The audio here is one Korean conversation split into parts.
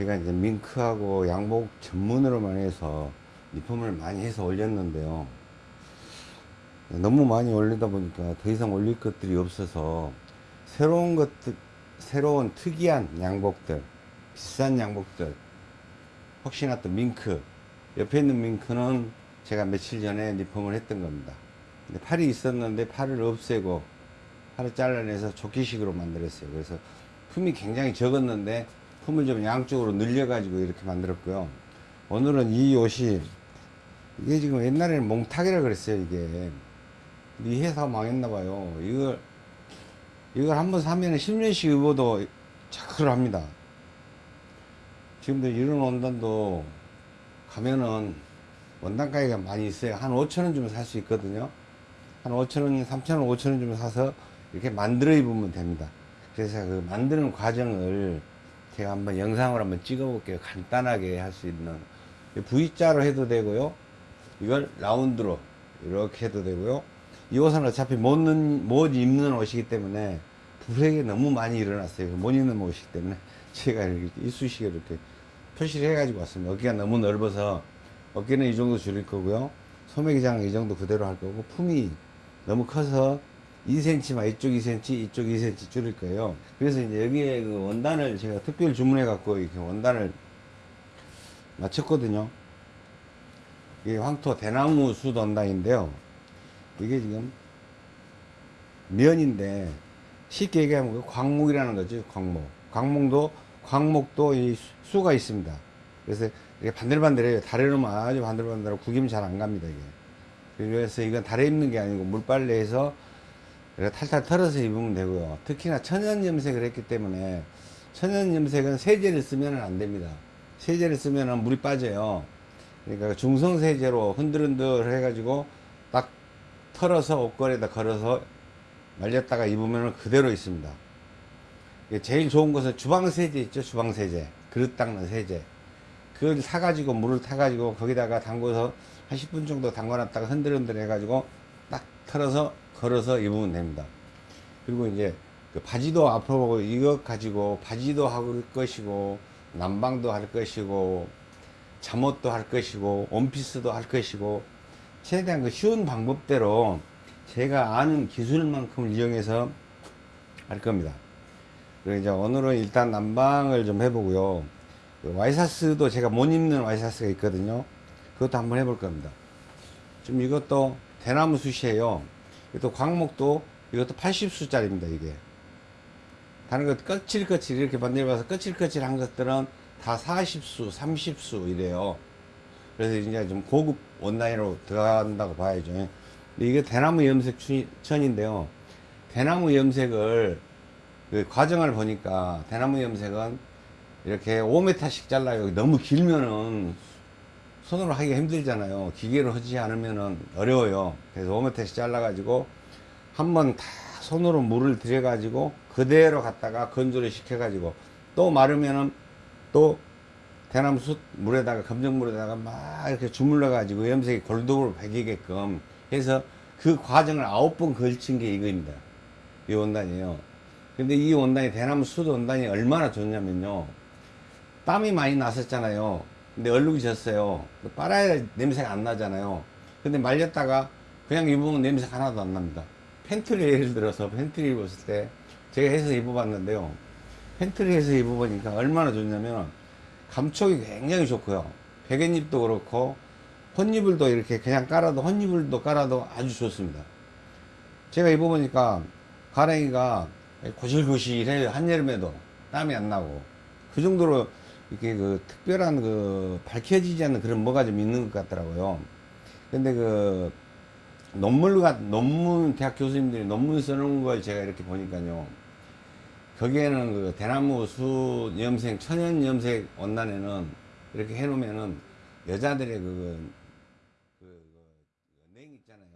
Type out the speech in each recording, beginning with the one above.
제가 이제 밍크하고 양복 전문으로만 해서 리폼을 많이 해서 올렸는데요. 너무 많이 올리다 보니까 더 이상 올릴 것들이 없어서 새로운 것들, 새로운 특이한 양복들, 비싼 양복들, 혹시나 또 밍크, 옆에 있는 밍크는 제가 며칠 전에 리폼을 했던 겁니다. 근데 팔이 있었는데 팔을 없애고 팔을 잘라내서 조끼식으로 만들었어요. 그래서 품이 굉장히 적었는데 품을 좀 양쪽으로 늘려가지고 이렇게 만들었고요. 오늘은 이 옷이 이게 지금 옛날에는 몽탁이라 그랬어요. 이게 이 회사 망했나봐요. 이걸 이걸 한 번 사면 10년씩 입어도 자크를 합니다. 지금도 이런 원단도 가면은 원단 가격이 많이 있어요. 한 5천원 주면 살 수 있거든요. 한 5천원, 3천원, 5천원 주면 사서 이렇게 만들어 입으면 됩니다. 그래서 그 만드는 과정을 제가 한번 영상을 한번 찍어 볼게요. 간단하게 할 수 있는. V자로 해도 되고요. 이걸 라운드로 이렇게 해도 되고요. 이 옷은 어차피 못, 못 입는 옷이기 때문에 불행이 너무 많이 일어났어요. 못 입는 옷이기 때문에 제가 이렇게 이쑤시개 이렇게 표시를 해가지고 왔습니다. 어깨가 너무 넓어서 어깨는 이 정도 줄일 거고요. 소매기장은 이 정도 그대로 할 거고 품이 너무 커서 2cm만 이쪽 2cm 이쪽 2cm 줄일 거예요. 그래서 이제 여기에 그 원단을 제가 특별 주문해 갖고 이렇게 원단을 맞췄거든요. 이게 황토 대나무 숯 원단인데요. 이게 지금 면인데 쉽게 얘기하면 그 광목이라는 거죠. 광목. 광목도 광목도 이 수가 있습니다. 그래서 이게 반들반들해요. 달에 놓으면 아주 반들반들하고 구김 잘 안 갑니다. 이게. 그래서 이건 달에 입는 게 아니고 물빨래해서 이렇게 탈탈 털어서 입으면 되고요. 특히나 천연 염색을 했기 때문에 천연 염색은 세제를 쓰면 안 됩니다. 세제를 쓰면 물이 빠져요. 그러니까 중성 세제로 흔들흔들 해 가지고 딱 털어서 옷걸이에다 걸어서 말렸다가 입으면 그대로 있습니다. 제일 좋은 것은 주방세제 있죠? 주방세제. 그릇 닦는 세제. 그걸 사가지고 물을 타가지고 거기다가 담궈서 한 10분 정도 담궈놨다가 흔들흔들 해가지고 딱 털어서 걸어서 입으면 됩니다. 그리고 이제 그 바지도 앞으로 이것 가지고 바지도 할 것이고 난방도 할 것이고 잠옷도 할 것이고 원피스도 할 것이고 최대한 그 쉬운 방법대로 제가 아는 기술만큼 이용해서 할 겁니다. 그리고 이제 오늘은 일단 난방을 좀 해보고요. 그 와이사스도 제가 못 입는 와이사스가 있거든요. 그것도 한번 해볼 겁니다. 지금 이것도 대나무 숯이에요. 이것도 광목도 이것도 80수짜리입니다. 이게. 다른 것 거칠거칠 이렇게 만들어봐서 거칠거칠한 것들은 다 40수, 30수 이래요. 그래서 이제 좀 고급 원단으로 들어간다고 봐야죠. 이게 대나무 염색 천인데요. 대나무 염색을 그 과정을 보니까 대나무 염색은 이렇게 5m씩 잘라요. 너무 길면은 손으로 하기가 힘들잖아요. 기계로 하지 않으면은 어려워요. 그래서 5m씩 잘라 가지고 한번 다 손으로 물을 들여 가지고 그대로 갖다가 건조를 시켜 가지고 또 마르면은 또 대나무 숯 물에다가 검정물에다가 막 이렇게 주물러 가지고 염색이 골고루 배기게끔 해서 그 과정을 아홉 번 걸친 게 이거입니다. 이 원단이에요. 근데 이 원단이 대나무 숯 원단이 얼마나 좋냐면요. 땀이 많이 났었잖아요. 근데 얼룩이 졌어요. 빨아야 냄새가 안 나잖아요. 근데 말렸다가 그냥 입으면 냄새 하나도 안 납니다. 팬트를 예를 들어서 팬트를 입었을 때 제가 해서 입어봤는데요. 팬트를 해서 입어보니까 얼마나 좋냐면 감촉이 굉장히 좋고요. 베갯잎도 그렇고 혼이불도 이렇게 그냥 깔아도 혼이불도 깔아도 아주 좋습니다. 제가 입어보니까 가랭이가 고실고실해요. 한여름에도 땀이 안 나고 그 정도로 이렇게 그 특별한 그 밝혀지지 않는 그런 뭐가 좀 있는 것 같더라고요. 근데 그 논문과 논문 대학 교수님들이 논문 써놓은 걸 제가 이렇게 보니까요. 거기에는 그 대나무 수 염색 천연 염색 원단에는 이렇게 해놓으면은 여자들의 그, 그, 그, 냉 있잖아요.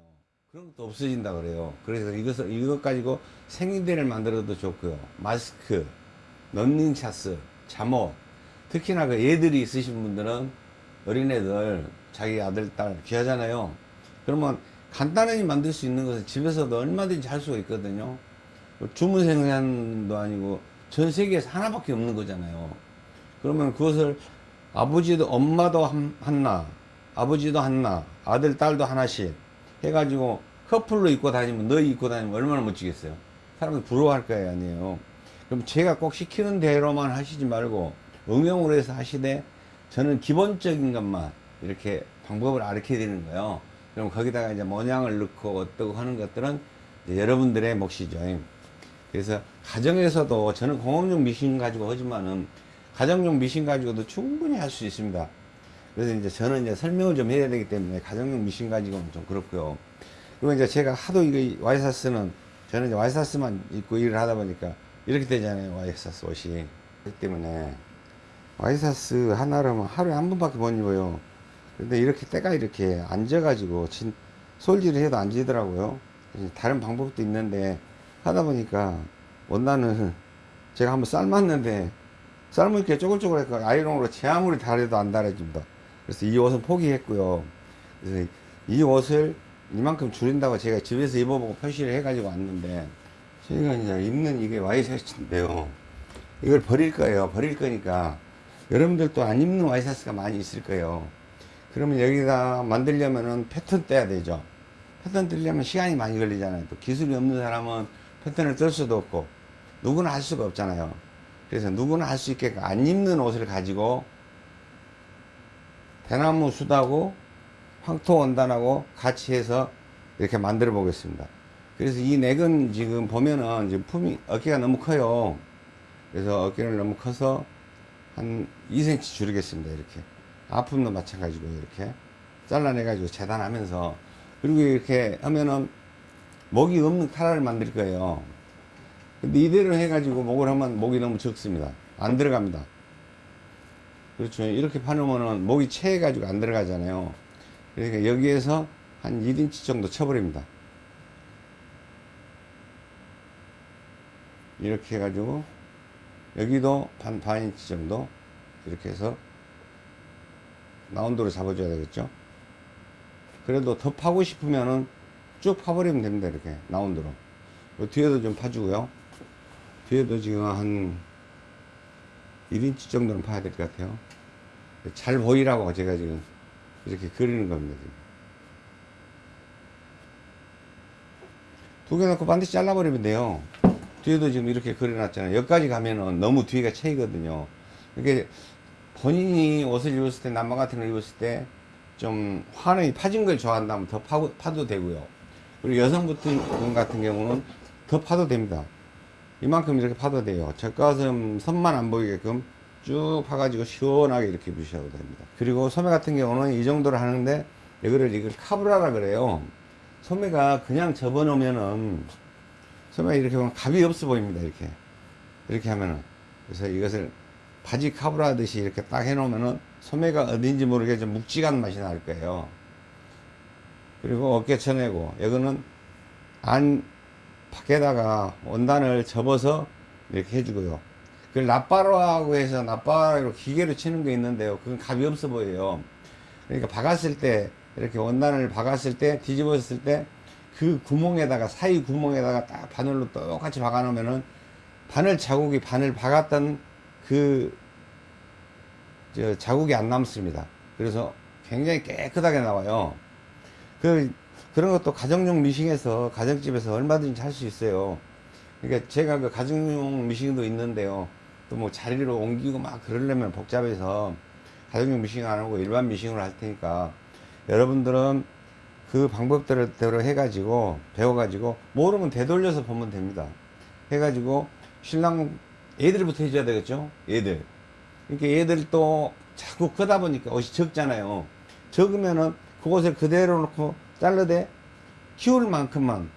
그런 것도 없어진다 그래요. 그래서 이것을 이것 가지고 생리대를 만들어도 좋고요. 마스크, 런닝 차스, 잠옷, 특히나 그 애들이 있으신 분들은 어린애들 자기 아들 딸 귀하잖아요. 그러면 간단하게 만들 수 있는 것은 집에서도 얼마든지 할 수가 있거든요. 주문 생산도 아니고 전 세계에서 하나밖에 없는 거잖아요. 그러면 그것을 아버지도 엄마도 한- 하나 아버지도 하나 아들 딸도 하나씩 해가지고 커플로 입고 다니면 너희 입고 다니면 얼마나 멋지겠어요 사람들 부러워할 거예요 아니에요 그럼 제가 꼭 시키는 대로만 하시지 말고 응용으로 해서 하시되 저는 기본적인 것만 이렇게 방법을 가르쳐 드리는 거예요 그럼 거기다가 이제 모양을 넣고 어떻고 하는 것들은 여러분들의 몫이죠 그래서 가정에서도 저는 공업용 미신 가지고 하지만은 가정용 미신 가지고도 충분히 할 수 있습니다. 그래서 이제 저는 이제 설명을 좀 해야 되기 때문에 가정용 미신 가지고는 좀 그렇고요. 그리고 이제 제가 하도 이거 와이사스는 저는 이제 와이사스만 입고 일을 하다 보니까 이렇게 되잖아요. 와이사스 옷이. 그렇기 때문에 와이사스 하나라면 하루에 한 번밖에 못 입어요. 근데 이렇게 때가 이렇게 앉아가지고 진, 솔질을 해도 안 지더라고요. 다른 방법도 있는데 하다 보니까 원단을 제가 한번 삶았는데 삶으니까 쪼글쪼글해서 아이롱으로 제 아무리 달아도 안 달아집니다. 그래서 이 옷은 포기했고요. 그래서 이 옷을 이만큼 줄인다고 제가 집에서 입어보고 표시를 해가지고 왔는데 저희가 이제 입는 이게 와이셔츠인데요. 이걸 버릴 거예요. 버릴 거니까 여러분들도 안 입는 와이셔츠가 많이 있을 거예요. 그러면 여기다 만들려면은 패턴 떼야 되죠. 패턴 떼려면 시간이 많이 걸리잖아요. 또 기술이 없는 사람은 패턴을 뜰 수도 없고 누구나 할 수가 없잖아요. 그래서 누구나 할 수 있게 안 입는 옷을 가지고 대나무 숯하고 황토 원단하고 같이 해서 이렇게 만들어 보겠습니다. 그래서 이 넥은 지금 보면은 지금 품이 어깨가 너무 커요. 그래서 어깨를 너무 커서 한 2cm 줄이겠습니다. 이렇게 아픔도 마찬가지고 이렇게 잘라내 가지고 재단하면서 그리고 이렇게 하면은 목이 없는 타라를 만들 거예요. 근데 이대로 해가지고 목을 하면 목이 너무 적습니다. 안 들어갑니다. 그렇죠. 이렇게 파놓으면은 목이 채해가지고 안 들어가잖아요. 그러니까 여기에서 한 1인치 정도 쳐버립니다. 이렇게 해가지고 여기도 반, 반 인치 정도 이렇게 해서 라운드로 잡아줘야 되겠죠. 그래도 더 파고 싶으면은 쭉 파버리면 됩니다. 이렇게 라운드로. 뒤에도 좀 파주고요. 뒤에도 지금 한 1인치 정도는 파야 될 것 같아요. 잘 보이라고 제가 지금 이렇게 그리는 겁니다. 지금. 두 개 넣고 반드시 잘라버리면 돼요. 뒤에도 지금 이렇게 그려놨잖아요. 여기까지 가면은 너무 뒤가 채이거든요. 이게 본인이 옷을 입었을 때, 남방 같은 걸 입었을 때, 좀 환하게 파진 걸 좋아한다면 더 파고, 파도 되고요. 그리고 여성 분 같은 경우는 더 파도 됩니다. 이만큼 이렇게 파도 돼요. 젖가슴 선만 안 보이게끔 쭉 파가지고 시원하게 이렇게 입으셔도 됩니다. 그리고 소매 같은 경우는 이 정도로 하는데 이거를 이걸 카브라라 그래요. 소매가 그냥 접어놓으면은 소매가 이렇게 보면 값이 없어 보입니다. 이렇게 이렇게 하면은 그래서 이것을 바지 카브라 하듯이 이렇게 딱 해놓으면은 소매가 어딘지 모르게 좀 묵직한 맛이 날 거예요. 그리고 어깨 쳐내고 이거는 안 밖에다가 원단을 접어서 이렇게 해주고요. 그걸 납바로하고 해서 납바로 기계로 치는 게 있는데요. 그건 값이 없어 보여요. 그러니까 박았을 때 이렇게 원단을 박았을 때 뒤집었을 때 그 구멍에다가 사이 구멍에다가 딱 바늘로 똑같이 박아 놓으면은 바늘 자국이 바늘 박았던 그저 자국이 안 남습니다. 그래서 굉장히 깨끗하게 나와요. 그 그런 것도 가정용 미싱에서 가정집에서 얼마든지 할 수 있어요. 그러니까 제가 그 가정용 미싱도 있는데요. 또 뭐 자리로 옮기고 막 그러려면 복잡해서 가정용 미싱 안 하고 일반 미싱으로 할 테니까 여러분들은 그 방법대로 해가지고 배워가지고 모르면 되돌려서 보면 됩니다. 해가지고 신랑 애들부터 해줘야 되겠죠? 애들. 그러니까 얘들 또 자꾸 크다 보니까 옷이 적잖아요. 적으면은 그곳에 그대로 놓고 잘라대 키울 만큼만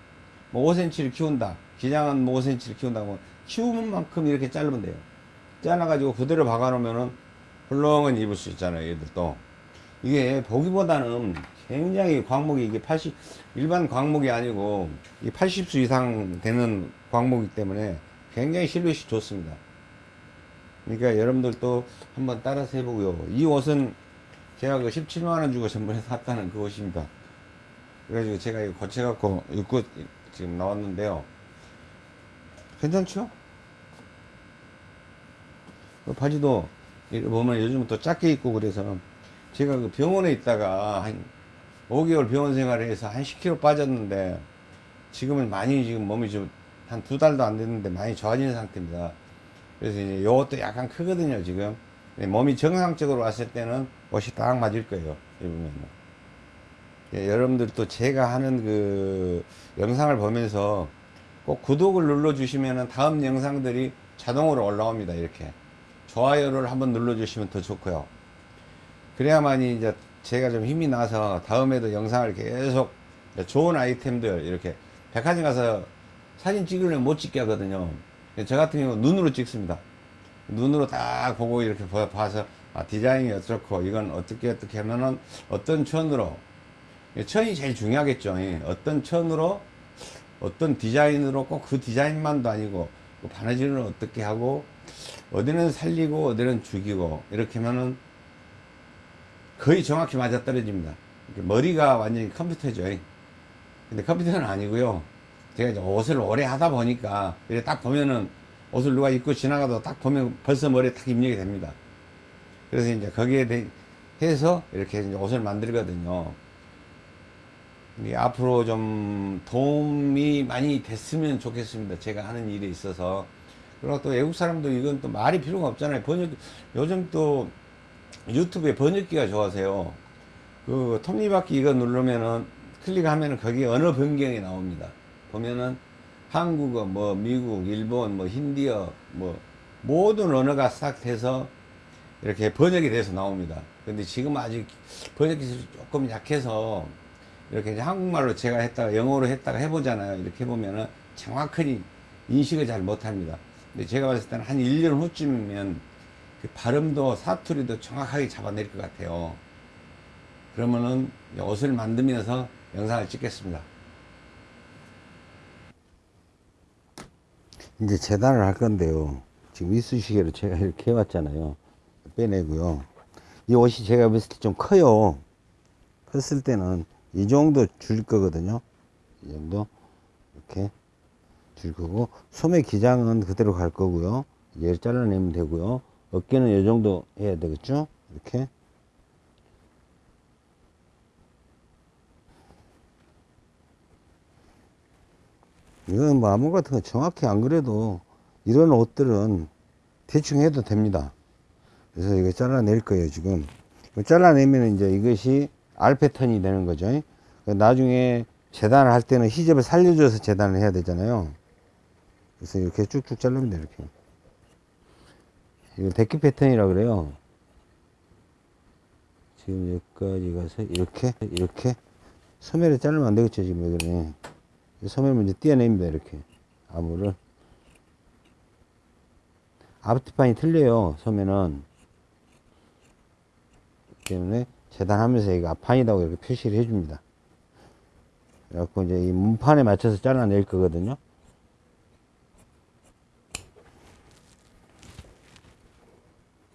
뭐 5cm를 키운다. 기장은 뭐 5cm를 키운다고 키우는 만큼 이렇게 자르면 돼요. 잘라 가지고 그대로 박아 놓으면은 훌렁은 입을 수 있잖아요. 얘들도. 이게 보기보다는 굉장히 광목이 이게 80, 일반 광목이 아니고 이 80수 이상 되는 광목이기 때문에 굉장히 실루엣이 좋습니다. 그러니까 여러분들도 한번 따라서 해보고요. 이 옷은 제가 그 17만원 주고 전번에 샀다는 그 옷입니다. 그래가지고 제가 이거 고쳐갖고 입고 지금 나왔는데요. 괜찮죠? 그 바지도 보면 요즘 또 작게 입고 그래서 제가 그 병원에 있다가 한 5개월 병원 생활을 해서 한 10kg 빠졌는데 지금은 많이 지금 몸이 좀 한 두 달도 안 됐는데 많이 좋아진 상태입니다. 그래서 이제 요것도 약간 크거든요, 지금. 몸이 정상적으로 왔을 때는 옷이 딱 맞을 거예요, 입으면은. 예, 여러분들도 제가 하는 그 영상을 보면서 꼭 구독을 눌러주시면은 다음 영상들이 자동으로 올라옵니다, 이렇게. 좋아요를 한번 눌러주시면 더 좋고요. 그래야만이 이제 제가 좀 힘이 나서 다음에도 영상을 계속 좋은 아이템들 이렇게 백화점 가서 사진 찍으려면 못 찍게 하거든요. 저 같은 경우는 눈으로 찍습니다. 눈으로 딱 보고 이렇게 봐- 봐서 아, 디자인이 어떻고 이건 어떻게 어떻게 하면은 어떤 천으로 천이 제일 중요하겠죠. 예. 어떤 천으로 어떤 디자인으로 꼭 그 디자인만도 아니고 그 바느질은 어떻게 하고 어디는 살리고 어디는 죽이고 이렇게 하면은 거의 정확히 맞아 떨어집니다. 이렇게 머리가 완전히 컴퓨터죠. 근데 컴퓨터는 아니고요. 제가 이제 옷을 오래 하다 보니까 이렇게 딱 보면은 옷을 누가 입고 지나가도 딱 보면 벌써 머리에 딱 입력이 됩니다. 그래서 이제 거기에 대, 해서 이렇게 옷을 만들거든요. 이 앞으로 좀 도움이 많이 됐으면 좋겠습니다. 제가 하는 일에 있어서. 그리고 또 외국 사람도 이건 또 말이 필요가 없잖아요. 번역, 요즘 또 유튜브에 번역기가 좋아서요. 그 톱니바퀴 이거 누르면은 클릭하면은 거기 언어 변경이 나옵니다. 보면은 한국어, 뭐 미국, 일본, 뭐 힌디어, 뭐 모든 언어가 싹 돼서 이렇게 번역이 돼서 나옵니다. 근데 지금 아직 번역 기술이 조금 약해서 이렇게 한국말로 제가 했다가 영어로 했다가 해보잖아요. 이렇게 해보면은 정확하게 인식을 잘 못합니다. 근데 제가 봤을 때는 한 1년 후쯤이면 그 발음도 사투리도 정확하게 잡아낼 것 같아요. 그러면은 옷을 만들면서 영상을 찍겠습니다. 이제 재단을 할 건데요. 지금 이쑤시개로 제가 이렇게 해왔잖아요. 빼내고요. 이 옷이 제가 봤을 때 좀 커요. 컸을 때는 이 정도 줄 거거든요. 이 정도 이렇게 줄 거고 소매 기장은 그대로 갈 거고요. 얘를 잘라내면 되고요. 어깨는 이 정도 해야 되겠죠? 이렇게 이건 뭐 아무 같은 거 정확히 안 그래도 이런 옷들은 대충 해도 됩니다. 그래서 이거 잘라낼 거예요, 지금. 이거 잘라내면 이제 이것이 알 패턴이 되는 거죠. 나중에 재단을 할 때는 히접을 살려줘서 재단을 해야 되잖아요. 그래서 이렇게 쭉쭉 돼요, 이렇게. 이거 데키 패턴이라 그래요. 지금 여기까지 가서 이렇게, 이렇게. 소매를 자르면 안 되겠죠, 지금. 이 소매를 먼저 띄어냅니다, 이렇게. 암호를. 앞뒤판이 틀려요, 소매는. 때문에 재단하면서 이거 앞판이라고 이렇게 표시를 해줍니다. 그래갖고 이제 이 문판에 맞춰서 잘라낼 거거든요.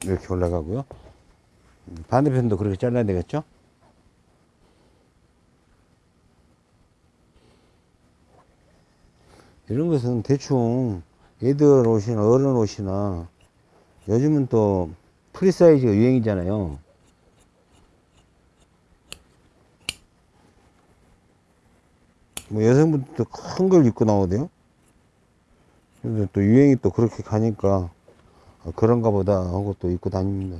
이렇게 올라가고요. 반대편도 그렇게 잘라야 되겠죠? 이런 것은 대충 애들 옷이나 어른 옷이나 요즘은 또 프리사이즈가 유행이잖아요. 뭐 여성분들도 큰 걸 입고 나오대요. 근데 또 유행이 또 그렇게 가니까 아, 그런가 보다 하고 또 입고 다닙니다.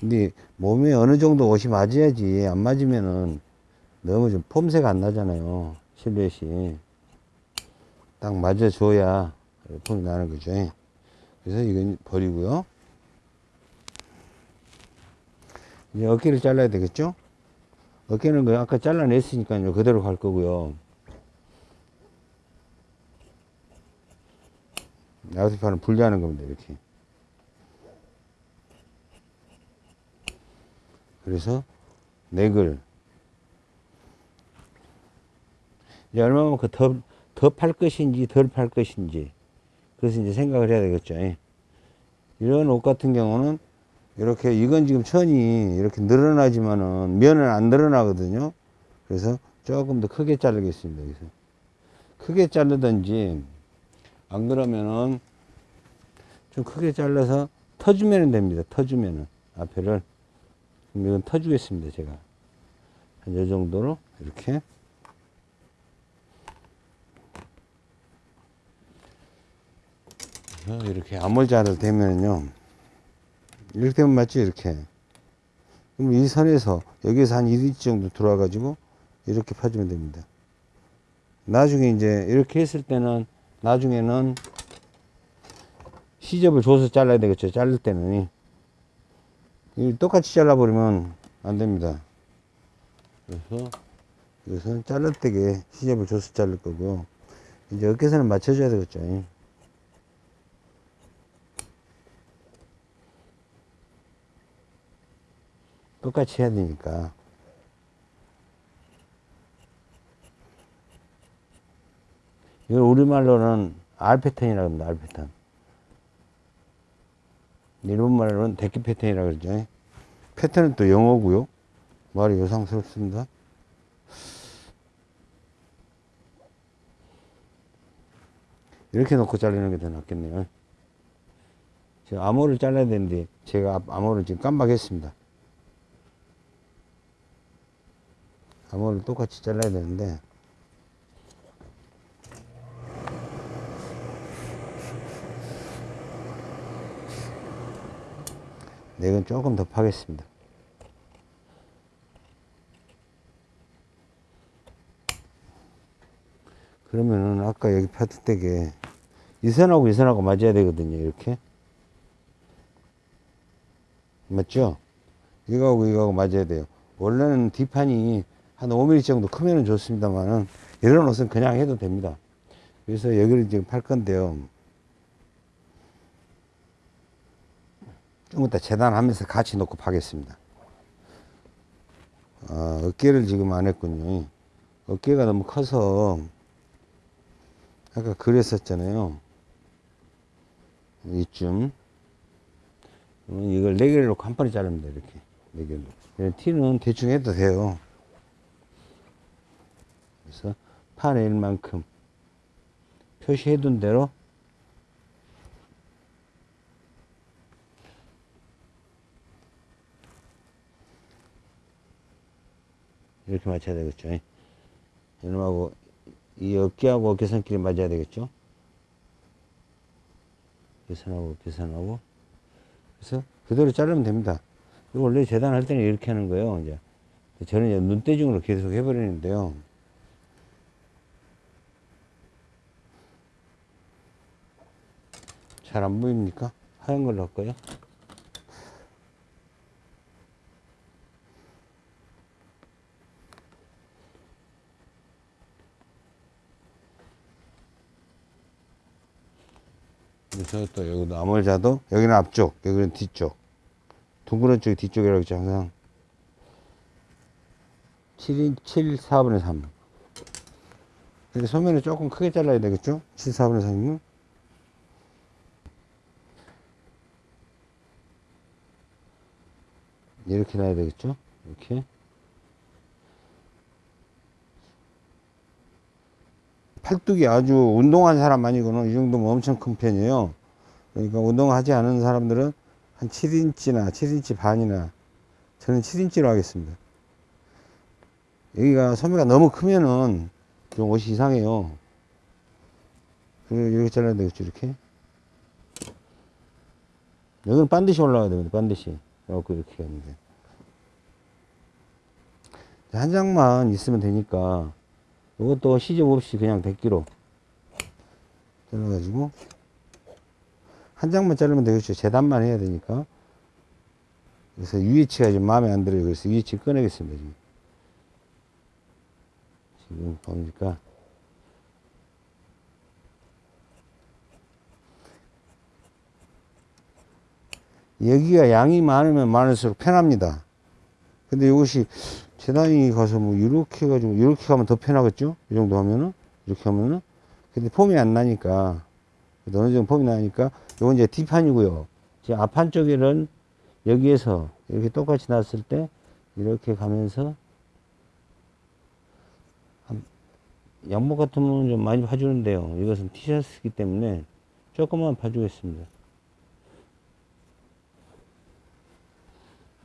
근데 몸에 어느 정도 옷이 맞아야지 안 맞으면은 너무 좀 폼새가 안 나잖아요. 실루엣이. 딱 맞아줘야 폼이 나는 거죠. 그래서 이건 버리고요. 이제 어깨를 잘라야 되겠죠? 어깨는 그 아까 잘라냈으니까요. 그대로 갈 거고요. 아웃판은 분리하는 겁니다. 이렇게. 그래서 넥을 이제 얼마만큼 더, 더 팔 것인지 덜 팔 것인지 그래서 이제 생각을 해야 되겠죠. 예. 이런 옷 같은 경우는 이렇게 이건 지금 천이 이렇게 늘어나지만은 면은 안 늘어나거든요. 그래서 조금 더 크게 자르겠습니다. 여기서 크게 자르든지 안 그러면은 좀 크게 잘라서 터주면 됩니다. 터주면은 앞에를. 이건 터주겠습니다. 제가. 한이 정도로 이렇게. 이렇게 암홀자를 대면요 이렇게 되면 맞죠 이렇게. 그럼 이 선에서 여기서 한 1인치 정도 들어와 가지고 이렇게 파주면 됩니다. 나중에 이제 이렇게 했을 때는 나중에는 시접을 줘서 잘라야 되겠죠. 자를 때는. 이 똑같이 잘라버리면 안 됩니다. 그래서 이것은 잘를 때게 시접을 줘서 자를 거고 이제 어깨선을 맞춰줘야 되겠죠. 똑같이 해야 되니까 이걸 우리말로는 R 패턴이라고 합니다. R 패턴. 일본말로는 데키 패턴이라고 그러죠. 패턴은 또 영어고요. 말이 요상스럽습니다. 이렇게 놓고 자르는 게 더 낫겠네요. 지금 암호를 잘라야 되는데 제가 암호를 지금 깜빡했습니다. 암호를 똑같이 잘라야 되는데 넥은 조금 더 파겠습니다. 그러면은 아까 여기 파트 댁에 이 선하고 이 선하고 맞아야 되거든요. 이렇게 맞죠? 이거하고 이거하고 맞아야 돼요. 원래는 뒷판이 한 5mm 정도 크면 좋습니다만은 이런 옷은 그냥 해도 됩니다. 그래서 여기를 지금 팔 건데요. 좀 이따 재단하면서 같이 놓고 파겠습니다. 아, 어깨를 지금 안 했군요. 어깨가 너무 커서 아까 그랬었잖아요. 이쯤. 이걸 네 개를 놓고 한 번에 자릅니다. 이렇게. 네 개로. 티는 대충 해도 돼요. 그래서 팔의 일만큼 표시해 둔 대로 이렇게 맞춰야 되겠죠. 이놈하고 이 어깨하고 어깨선끼리 맞아야 되겠죠. 어깨선하고 어깨선하고 그래서 그대로 자르면 됩니다. 원래 재단할 때는 이렇게 하는 거예요. 이제 저는 이제 눈대중으로 계속 해버리는데요. 잘 안 보입니까? 하얀 걸로 할까요? 그래서 또 여기도 암홀자도 여기는 앞쪽 여기는 뒤쪽. 둥그런 쪽이 뒤쪽이라고 했죠 항상. 7인 7 4분의 3 이렇게 소면을 조금 크게 잘라야 되겠죠? 7 4분의 3이면? 이렇게 놔야 되겠죠? 이렇게 팔뚝이 아주 운동한 사람 아니고는 이 정도면 엄청 큰 편이에요. 그러니까 운동하지 않은 사람들은 한 7인치나 7인치 반이나 저는 7인치로 하겠습니다. 여기가 소매가 너무 크면은 좀 옷이 이상해요. 이렇게 잘라야 되겠죠, 이렇게. 여기는 반드시 올라가야 됩니다, 반드시. 그래갖고 이렇게 돼. 한 장만 있으면 되니까 이것도 시접 없이 그냥 100기로 잘라가지고 한 장만 자르면 되겠죠. 재단만 해야 되니까. 그래서 UH가 좀 마음에 안 들어요. 그래서 UH 꺼내겠습니다 지금. 지금 보니까. 여기가 양이 많으면 많을수록 편합니다. 근데 이것이 재단이 가서 뭐 이렇게 해가지고 이렇게 가면 더 편하겠죠? 이 정도 하면은? 이렇게 하면은? 근데 폼이 안 나니까 어느 정도 폼이 나니까 요건 이제 뒷판이고요. 지금 앞판 쪽에는 여기에서 이렇게 똑같이 났을 때 이렇게 가면서 양복 같으면 좀 많이 봐주는데요. 이것은 티셔츠이기 때문에 조금만 봐주겠습니다.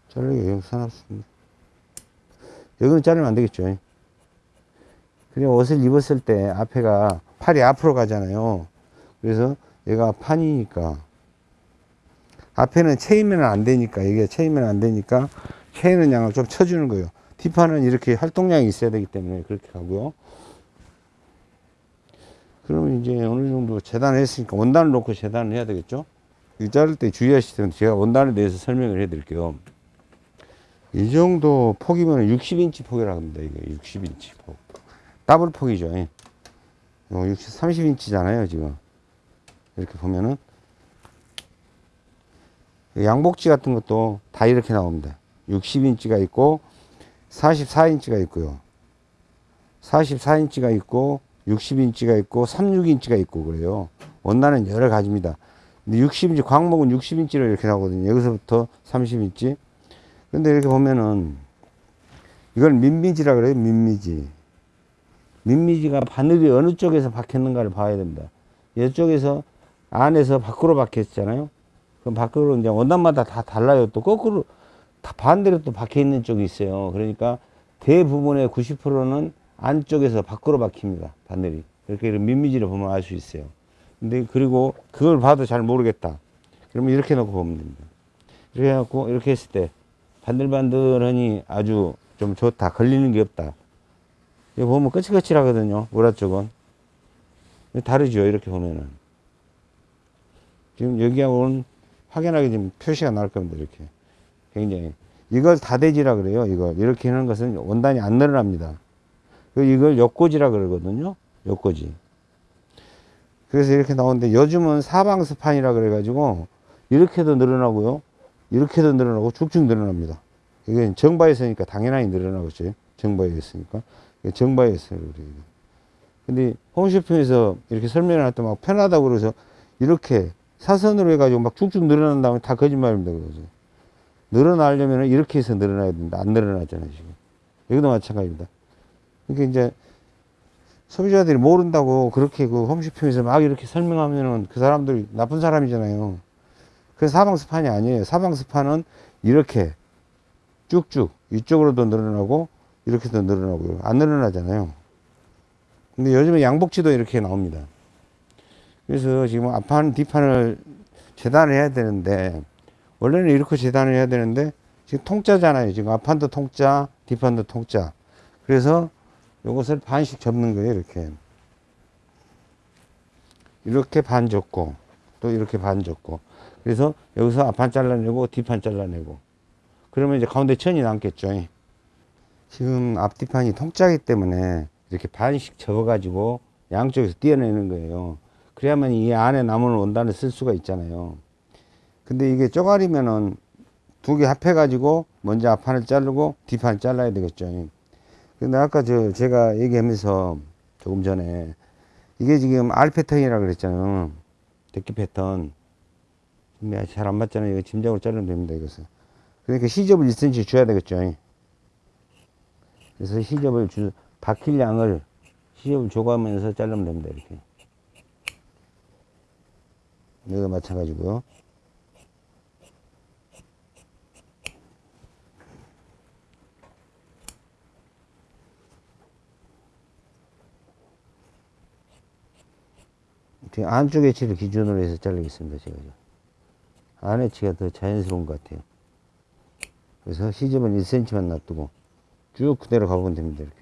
자르기 영상 없습니다. 여기는 자르면 안 되겠죠. 그냥 옷을 입었을 때 앞에가 팔이 앞으로 가잖아요. 그래서 얘가 판이니까 앞에는 체이면 안 되니까 이게 체이면 안 되니까 체이는 양을 좀 쳐주는 거예요. 뒷판은 이렇게 활동량이 있어야 되기 때문에 그렇게 가고요. 그러면 이제 어느 정도 재단을 했으니까 원단을 놓고 재단을 해야 되겠죠. 이 자를 때 주의하실 때는 제가 원단에 대해서 설명을 해 드릴게요. 이 정도 폭이면 60인치 폭이라고 합니다. 이게 60인치 폭. 더블 폭이죠. 예. 어, 60, 30인치잖아요, 지금. 이렇게 보면은. 양복지 같은 것도 다 이렇게 나옵니다. 60인치가 있고, 44인치가 있고요. 44인치가 있고, 60인치가 있고, 36인치가 있고, 그래요. 원단은 여러 가지입니다. 근데 60인치, 광목은 60인치로 이렇게 나오거든요. 여기서부터 30인치. 근데 이렇게 보면은, 이걸 민미지라 그래요, 민미지. 민미지가 바늘이 어느 쪽에서 박혔는가를 봐야 됩니다. 이쪽에서 안에서 밖으로 박혔잖아요. 그럼 밖으로 이제 원단마다 다 달라요. 또 거꾸로 다 반대로 또 박혀 있는 쪽이 있어요. 그러니까 대부분의 90%는 안쪽에서 밖으로 박힙니다. 바늘이. 이렇게 민미지를 보면 알 수 있어요. 근데 그리고 그걸 봐도 잘 모르겠다. 그러면 이렇게 놓고 보면 됩니다. 이렇게 해갖고 이렇게 했을 때 반들반들하니 아주 좀 좋다. 걸리는 게 없다. 이거 보면 거칠거칠하거든요. 우라 쪽은. 다르죠. 이렇게 보면은. 지금 여기하고는 확연하게 지금 표시가 나올 겁니다. 이렇게. 굉장히. 이걸 다대지라 그래요. 이걸. 이렇게 하는 것은 원단이 안 늘어납니다. 그 이걸 옆고지라 그러거든요. 옆고지. 그래서 이렇게 나오는데 요즘은 사방스판이라 그래가지고 이렇게도 늘어나고요. 이렇게도 늘어나고 쭉쭉 늘어납니다. 이게 정바에 있으니까 당연히 늘어나겠죠. 정바에 있으니까. 정바에 있어요. 그래요. 근데 홈쇼핑에서 이렇게 설명을 할 때 막 편하다고 그래서 이렇게 사선으로 해가지고 막 쭉쭉 늘어난다면 다 거짓말입니다. 그거죠. 늘어나려면 이렇게 해서 늘어나야 된다. 안 늘어나잖아요, 지금. 여기도 마찬가지입니다. 그러니까 이제 소비자들이 모른다고 그렇게 그 홈쇼핑에서 막 이렇게 설명하면은 그 사람들이 나쁜 사람이잖아요. 그 사방스판이 아니에요. 사방스판은 이렇게 쭉쭉 이쪽으로도 늘어나고 이렇게도 늘어나고요. 안 늘어나잖아요. 근데 요즘에 양복지도 이렇게 나옵니다. 그래서 지금 앞판, 뒷판을 재단을 해야 되는데, 원래는 이렇게 재단을 해야 되는데, 지금 통짜잖아요. 지금 앞판도 통짜, 뒷판도 통짜. 그래서 요것을 반씩 접는 거예요. 이렇게. 이렇게 반 접고, 또 이렇게 반 접고. 그래서 여기서 앞판 잘라내고, 뒷판 잘라내고. 그러면 이제 가운데 천이 남겠죠. 지금 앞뒤판이 통짜기 때문에 이렇게 반씩 접어 가지고 양쪽에서 띄어내는 거예요. 그래야만 이 안에 남은 원단을 쓸 수가 있잖아요. 근데 이게 쪼가리면은 두 개 합해 가지고 먼저 앞판을 자르고 뒷판을 잘라야 되겠죠. 근데 아까 저 제가 얘기하면서 조금 전에 이게 지금 R 패턴이라 그랬잖아요. 데끼 패턴. 잘 안 맞잖아요. 이거 짐작으로 자르면 됩니다. 이것은. 그러니까 시접을 1cm 줘야 되겠죠. 그래서 시접을 주, 박힐 양을 시접을 줘가면서 자르면 됩니다. 이렇게. 여기가 마찬가지고요. 안쪽 에치를 기준으로 해서 자르겠습니다. 제가. 안 에치가 더 자연스러운 것 같아요. 그래서 시접은 1cm만 놔두고 쭉 그대로 가보면 됩니다. 이렇게.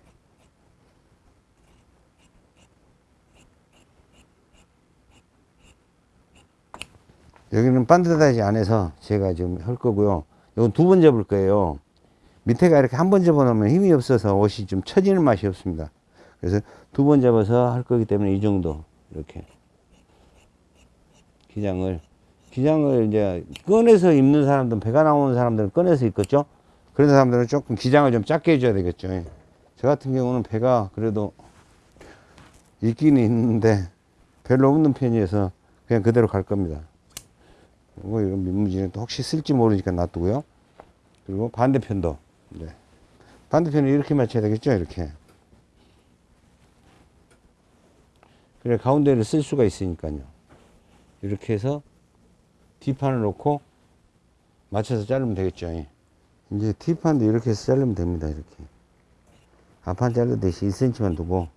여기는 반드다지 안에서 제가 지금 할 거고요. 이건 두 번 접을 거예요. 밑에가 이렇게 한 번 접어 놓으면 힘이 없어서 옷이 좀 처지는 맛이 없습니다. 그래서 두 번 접어서 할 거기 때문에 이 정도 이렇게 기장을 기장을 이제 꺼내서 입는 사람들은 배가 나오는 사람들은 꺼내서 입겠죠. 그런 사람들은 조금 기장을 좀 작게 해줘야 되겠죠. 저 같은 경우는 배가 그래도 있기는 있는데 별로 없는 편이어서 그냥 그대로 갈 겁니다. 그리고 이런 민무지는 또 혹시 쓸지 모르니까 놔두고요. 그리고 반대편도. 네. 반대편을 이렇게 맞춰야 되겠죠. 이렇게. 그래 가운데를 쓸 수가 있으니까요. 이렇게 해서 뒷판을 놓고 맞춰서 자르면 되겠죠. 이제 뒷판도 이렇게 해서 자르면 됩니다. 이렇게. 앞판 자르듯이 1cm만 두고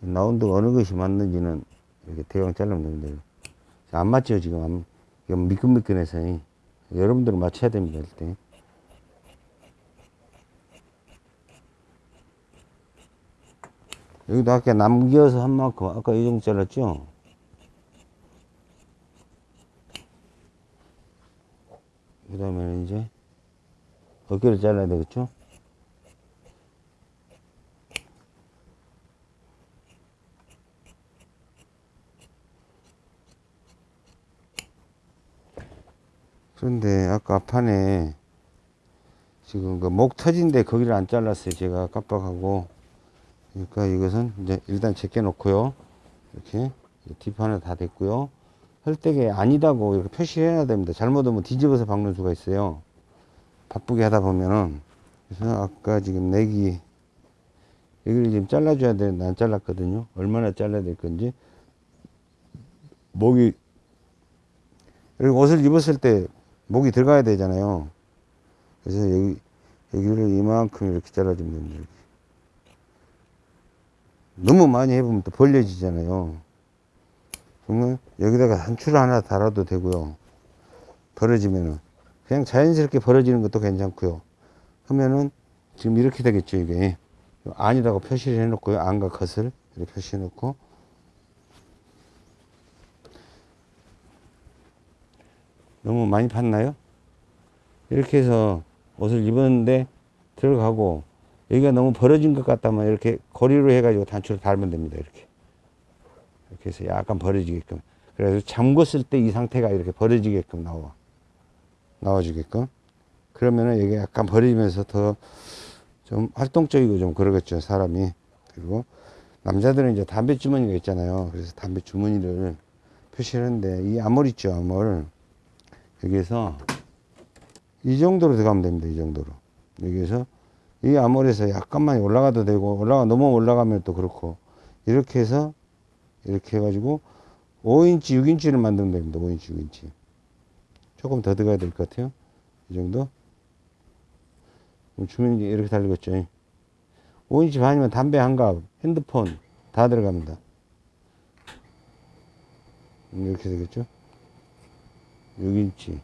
라운드가 어느 것이 맞는지는 이렇게 대강 자르면 됩니다. 안 맞죠 지금 안, 이건 미끈미끈해서 여러분들은 맞춰야 됩니다 일단 여기도 아까 남겨서 한 만큼 아까 이 정도 잘랐죠 그 다음에 이제 어깨를 잘라야 되겠죠 그런데 아까 앞판에 지금 그 목 터진데 거기를 안 잘랐어요. 제가 깜빡하고. 그러니까 이것은 이제 일단 제껴 놓고요. 이렇게 뒷판에 다 됐고요. 혈대게 아니다고 이렇게 표시해야 됩니다. 잘못하면 뒤집어서 박는 수가 있어요. 바쁘게 하다 보면은. 그래서 아까 지금 내기 여기를 지금 잘라줘야 되는데 안 잘랐거든요. 얼마나 잘라야 될 건지. 목이 그리고 옷을 입었을 때 목이 들어가야 되잖아요. 그래서 여기, 여기를 이만큼 이렇게 잘라주면 됩니다. 너무 많이 해보면 또 벌려지잖아요. 그러면 여기다가 단추를 하나 달아도 되고요. 벌어지면은. 그냥 자연스럽게 벌어지는 것도 괜찮고요. 하면은 지금 이렇게 되겠죠, 이게. 아니라고 표시를 해 놓고요. 안과 컷을 이렇게 표시해 놓고. 너무 많이 팠나요? 이렇게 해서 옷을 입었는데 들어가고 여기가 너무 벌어진 것 같다면 이렇게 고리로 해가지고 단추를 달면 됩니다. 이렇게. 이렇게 해서 약간 벌어지게끔. 그래서 잠궜을 때 이 상태가 이렇게 벌어지게끔 나와. 나와주게끔. 그러면은 여기 약간 벌어지면서 더 좀 활동적이고 좀 그러겠죠. 사람이. 그리고 남자들은 이제 담배 주머니가 있잖아요. 그래서 담배 주머니를 표시하는데 이 armhole 있죠. armhole. 여기에서 이 정도로 들어가면 됩니다. 이 정도로. 여기에서 이 armhole에서 약간만 올라가도 되고 올라가 너무 올라가면 또 그렇고 이렇게 해서 이렇게 해가지고 5인치 6인치를 만들면 됩니다. 5인치 6인치 조금 더 들어가야 될 것 같아요. 이 정도 주머니 이렇게 달리겠죠. 5인치 반이면 담배 한 갑, 핸드폰 다 들어갑니다. 이렇게 되겠죠. 6인치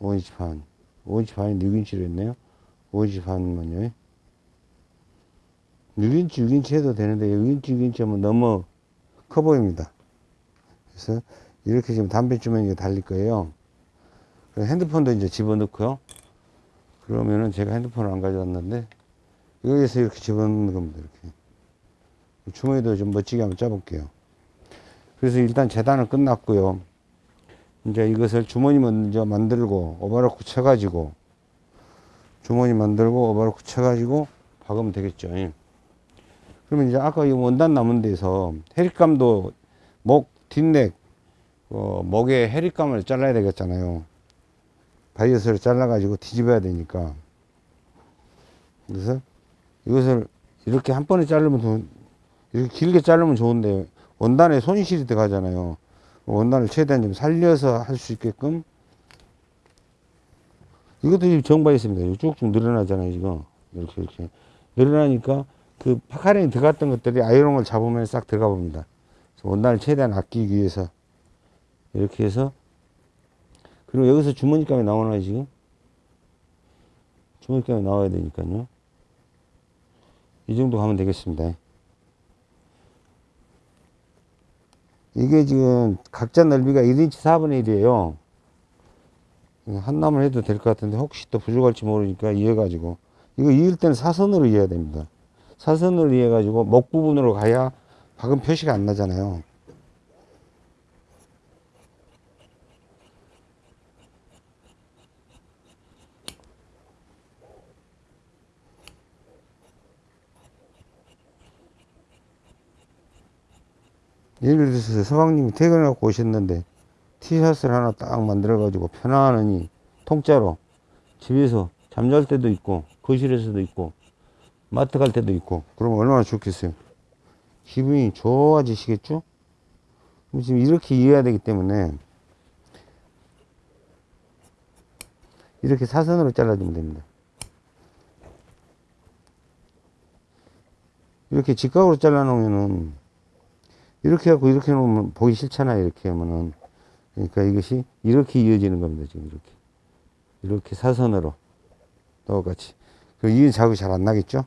5인치 반 5인치 반인데 6인치로 했네요 5인치 반만요 6인치 6인치 해도 되는데 6인치 6인치 하면 너무 커 보입니다. 그래서 이렇게 지금 담배 주머니가 달릴 거예요. 핸드폰도 이제 집어넣고요. 그러면은 제가 핸드폰을 안 가져왔는데 여기서 이렇게 집어넣는 겁니다 이렇게. 주머니도 좀 멋지게 한번 짜볼게요. 그래서 일단 재단은 끝났고요. 이제 이것을 주머니 먼저 만들고 오버로크 쳐가지고 주머니 만들고 오버로크 쳐가지고 박으면 되겠죠. 예. 그러면 이제 아까 이 원단 남은 데서 해립감도 목 뒷넥 어, 목에 해립감을 잘라야 되겠잖아요. 바이어스를 잘라가지고 뒤집어야 되니까 그래서 이것을 이렇게 한 번에 자르면 이렇게 길게 자르면 좋은데 원단에 손실이 들어가잖아요. 원단을 최대한 좀 살려서 할 수 있게끔 이것도 있습니다. 쭉쭉 늘어나잖아요, 지금. 이렇게, 이렇게. 늘어나니까 그 puckering이 들어갔던 것들이 아이롱을 잡으면 싹 들어가 봅니다. 원단을 최대한 아끼기 위해서. 이렇게 해서. 그리고 여기서 주머니감이 나오나요, 지금? 주머니감이 나와야 되니까요. 이 정도 가면 되겠습니다. 이게 지금 각자 넓이가 1인치 4분의 1이에요. 한 남을 해도 될 것 같은데 혹시 또 부족할지 모르니까 이어가지고 이거 이을 때는 사선으로 이어야 됩니다. 사선으로 이어가지고 목 부분으로 가야 박은 표시가 안 나잖아요. 예를 들어서 서방님이 퇴근해갖고 오셨는데 티셔츠를 하나 딱 만들어가지고 편안하니 통짜로 집에서 잠잘 때도 있고 거실에서도 있고 마트 갈 때도 있고 그러면 얼마나 좋겠어요 기분이 좋아지시겠죠 지금 이렇게 이해해야 되기 때문에 이렇게 사선으로 잘라주면 됩니다. 이렇게 직각으로 잘라 놓으면은 이렇게 하고 이렇게 놓으면 보기 싫잖아요. 이렇게 하면은 그러니까 이것이 이렇게 이어지는 겁니다. 지금 이렇게 이렇게 사선으로 똑같이. 그럼 이 자국이 잘 안 나겠죠?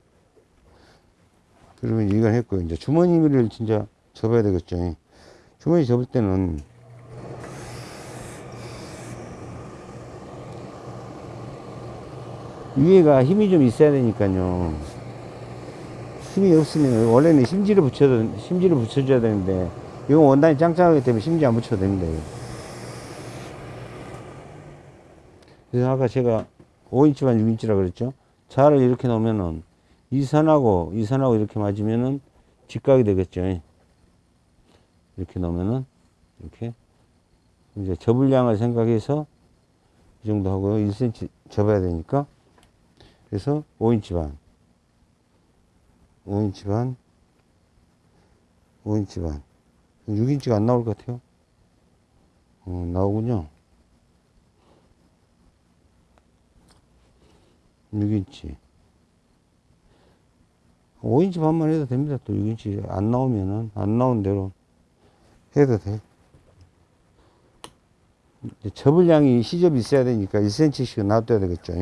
그러면 이걸 했고 이제 주머니를 진짜 접어야 되겠죠. 주머니 접을 때는 위에가 힘이 좀 있어야 되니까요. 힘이 없으면 원래는 심지를 붙여도 심지를 붙여줘야 되는데 이건 원단이 짱짱하기 때문에 심지 안 붙여도 됩니다. 그래서 아까 제가 5인치만 6인치라 그랬죠. 자를 이렇게 놓으면은 이 선하고 이 선하고 이렇게 맞으면은 직각이 되겠죠. 이렇게 놓으면은 이렇게 이제 접을 양을 생각해서 이 정도 하고 1cm 접어야 되니까 그래서 5인치 반 5인치 반 5인치 반 6인치가 안 나올 것 같아요. 어, 나오군요. 6인치 5인치 반만 해도 됩니다. 또 6인치 안 나오면은 안 나온 대로 해도 돼. 접을 양이 시접이 있어야 되니까 1cm씩 놔둬야 되겠죠.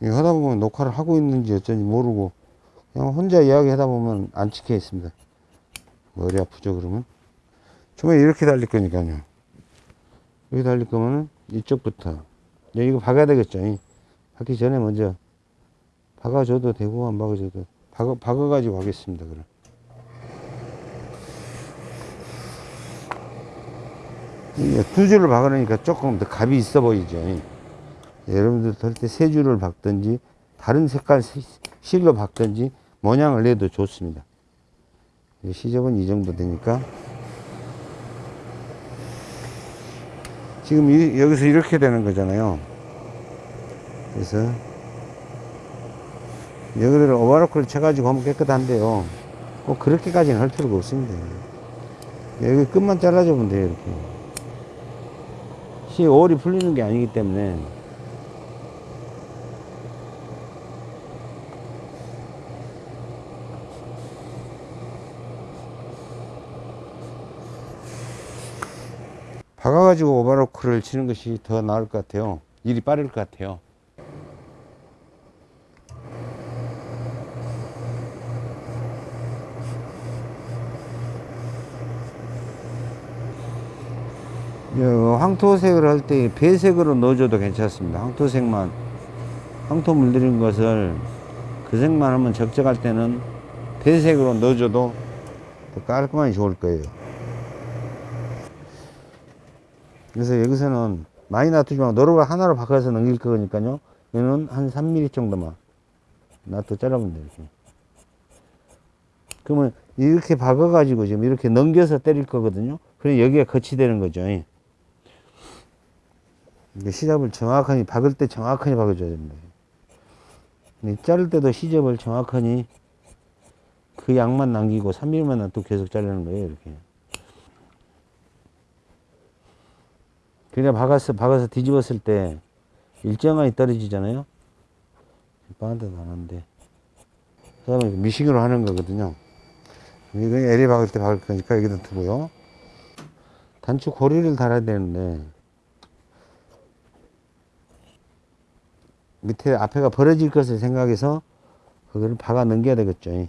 이거 하다 보면 녹화를 하고 있는지 어쩐지 모르고 그냥 혼자 이야기 하다 보면 안 찍혀 있습니다. 머리 아프죠 그러면? 처음에 이렇게 달릴 거니까요 여기 달릴 거면은 이쪽부터. 이제 이거 박아야 되겠죠. 이. 박기 전에 먼저 박아줘도 되고 안 박아줘도 박아, 박아가지고 하겠습니다 그럼. 두 줄을 박으니까 조금 더 값이 있어 보이죠. 이. 여러분들 할때세 줄을 박든지 다른 색깔 시- 실로 박든지 모양을 내도 좋습니다. 시접은 이 정도 되니까 지금 이- 여기서 이렇게 되는 거잖아요. 그래서 여기를 오바로크를 쳐가지고 하면 깨끗한데요. 꼭 그렇게까지는 할 필요가 없습니다. 여기 끝만 잘라주면 돼요 이렇게. 시 올이 풀리는 게 아니기 때문에 박아가지고 오바로크를 치는 것이 더 나을 것 같아요. 일이 빠를 것 같아요. 여, 황토색을 할 때 배색으로 넣어줘도 괜찮습니다. 황토색만 황토 물들인 것을 그 색만 하면 적적할 때는 배색으로 넣어줘도 더 깔끔하게 좋을 거예요. 그래서 여기서는 많이 놔두지 말고 노루가 하나로 바꿔서 넘길 거니까요. 얘는 한 3mm 정도만 놔둬 잘라보면. 이렇게. 그러면 이렇게 박아 가지고 지금 이렇게 넘겨서 때릴 거거든요. 그럼 여기가 거치되는 거죠. 이게 시접을 정확하게 박을 때 정확하게 박아줘야 됩니다. 이 자를 때도 시접을 정확하게 그 양만 남기고 3mm만 놔두고 계속 자르는 거예요. 이렇게. 그냥 박아서, 박아서 뒤집었을 때 일정하게 떨어지잖아요. 빠한데도 안 하는데. 그 다음에 미싱으로 하는 거거든요. 이거 에리 박을 때 박을 거니까 여기다 두고요. 단축 고리를 달아야 되는데, 밑에 앞에가 벌어질 것을 생각해서 그거를 박아 넘겨야 되겠죠.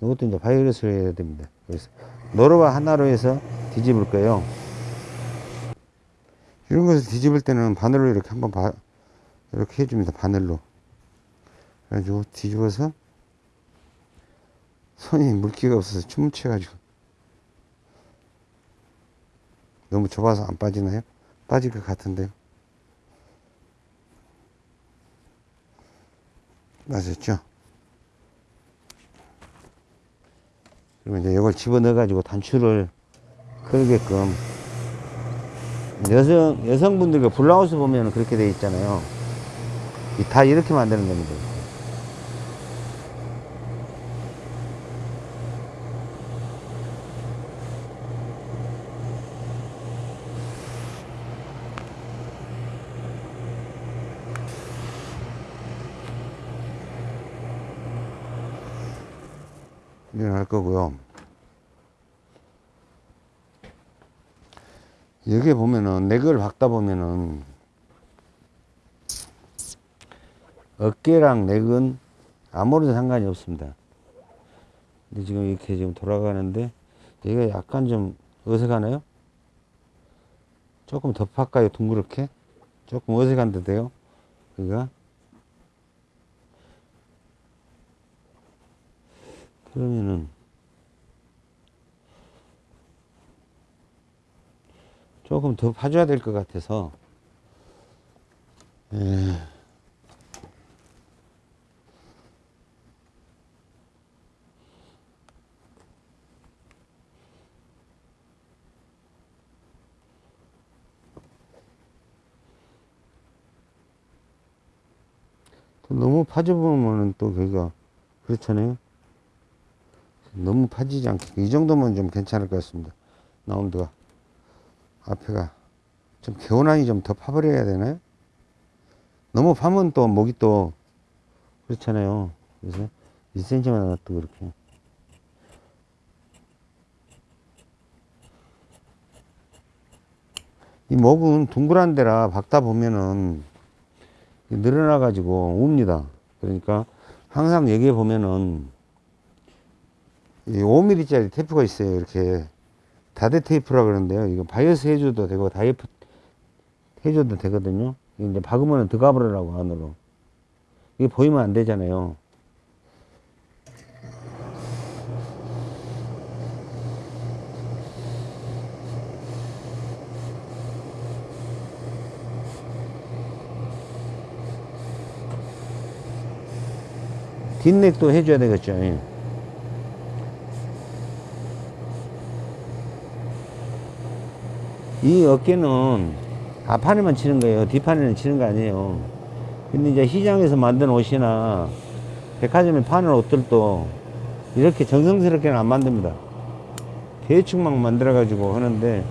이것도 이제 바이러스로 해야 됩니다. 그래서 노루와 하나로 해서 뒤집을 거예요. 이런 것을 뒤집을 때는 바늘로 이렇게 한번 바, 이렇게 해줍니다. 바늘로. 그래가지고 뒤집어서 손이 물기가 없어서 춤을 춰가지고 너무 좁아서 안 빠지나요? 빠질 것 같은데요. 맞았죠? 그러면 이제 이걸 집어넣어가지고 단추를 걸게끔 여성, 여성분들 그 블라우스 보면 그렇게 돼 있잖아요. 다 이렇게 만드는 겁니다. 이건 할 거고요. 여기 보면은 넥을 박다 보면은 어깨랑 넥은 아무런 상관이 없습니다. 근데 지금 이렇게 지금 돌아가는데 얘가 약간 좀 어색하나요? 조금 더 팔까요? 둥그렇게? 조금 어색한 듯해요. 그가 그러면은 조금 더 파줘야 될 것 같아서 에, 또 너무 파져보면은 또 그가 그렇잖아요. 너무 파지지 않게 이 정도면 좀 괜찮을 것 같습니다. 라운드가 앞에가 좀 개운하니 좀 더 파버려야 되나요? 너무 파면 또 목이 또 그렇잖아요. 그래서 1cm만 또 그렇게 이 목은 둥그란 데라 박다 보면은 늘어나 가지고 웁니다. 그러니까 항상 여기에 보면은 이 5mm짜리 테이프가 있어요. 이렇게 다대 테이프라 그러는데요. 이거 바이어스 해줘도 되고 다대로 해줘도 되거든요. 이제 박으면 들어가버리라고 안으로. 이게 보이면 안 되잖아요. 뒷넥도 해줘야 되겠죠. 이 어깨는 앞판에만 치는 거예요. 뒷판에는 치는 거 아니에요. 근데 이제 시장에서 만든 옷이나 백화점에 파는 옷들도 이렇게 정성스럽게는 안 만듭니다. 대충 막 만들어가지고 하는데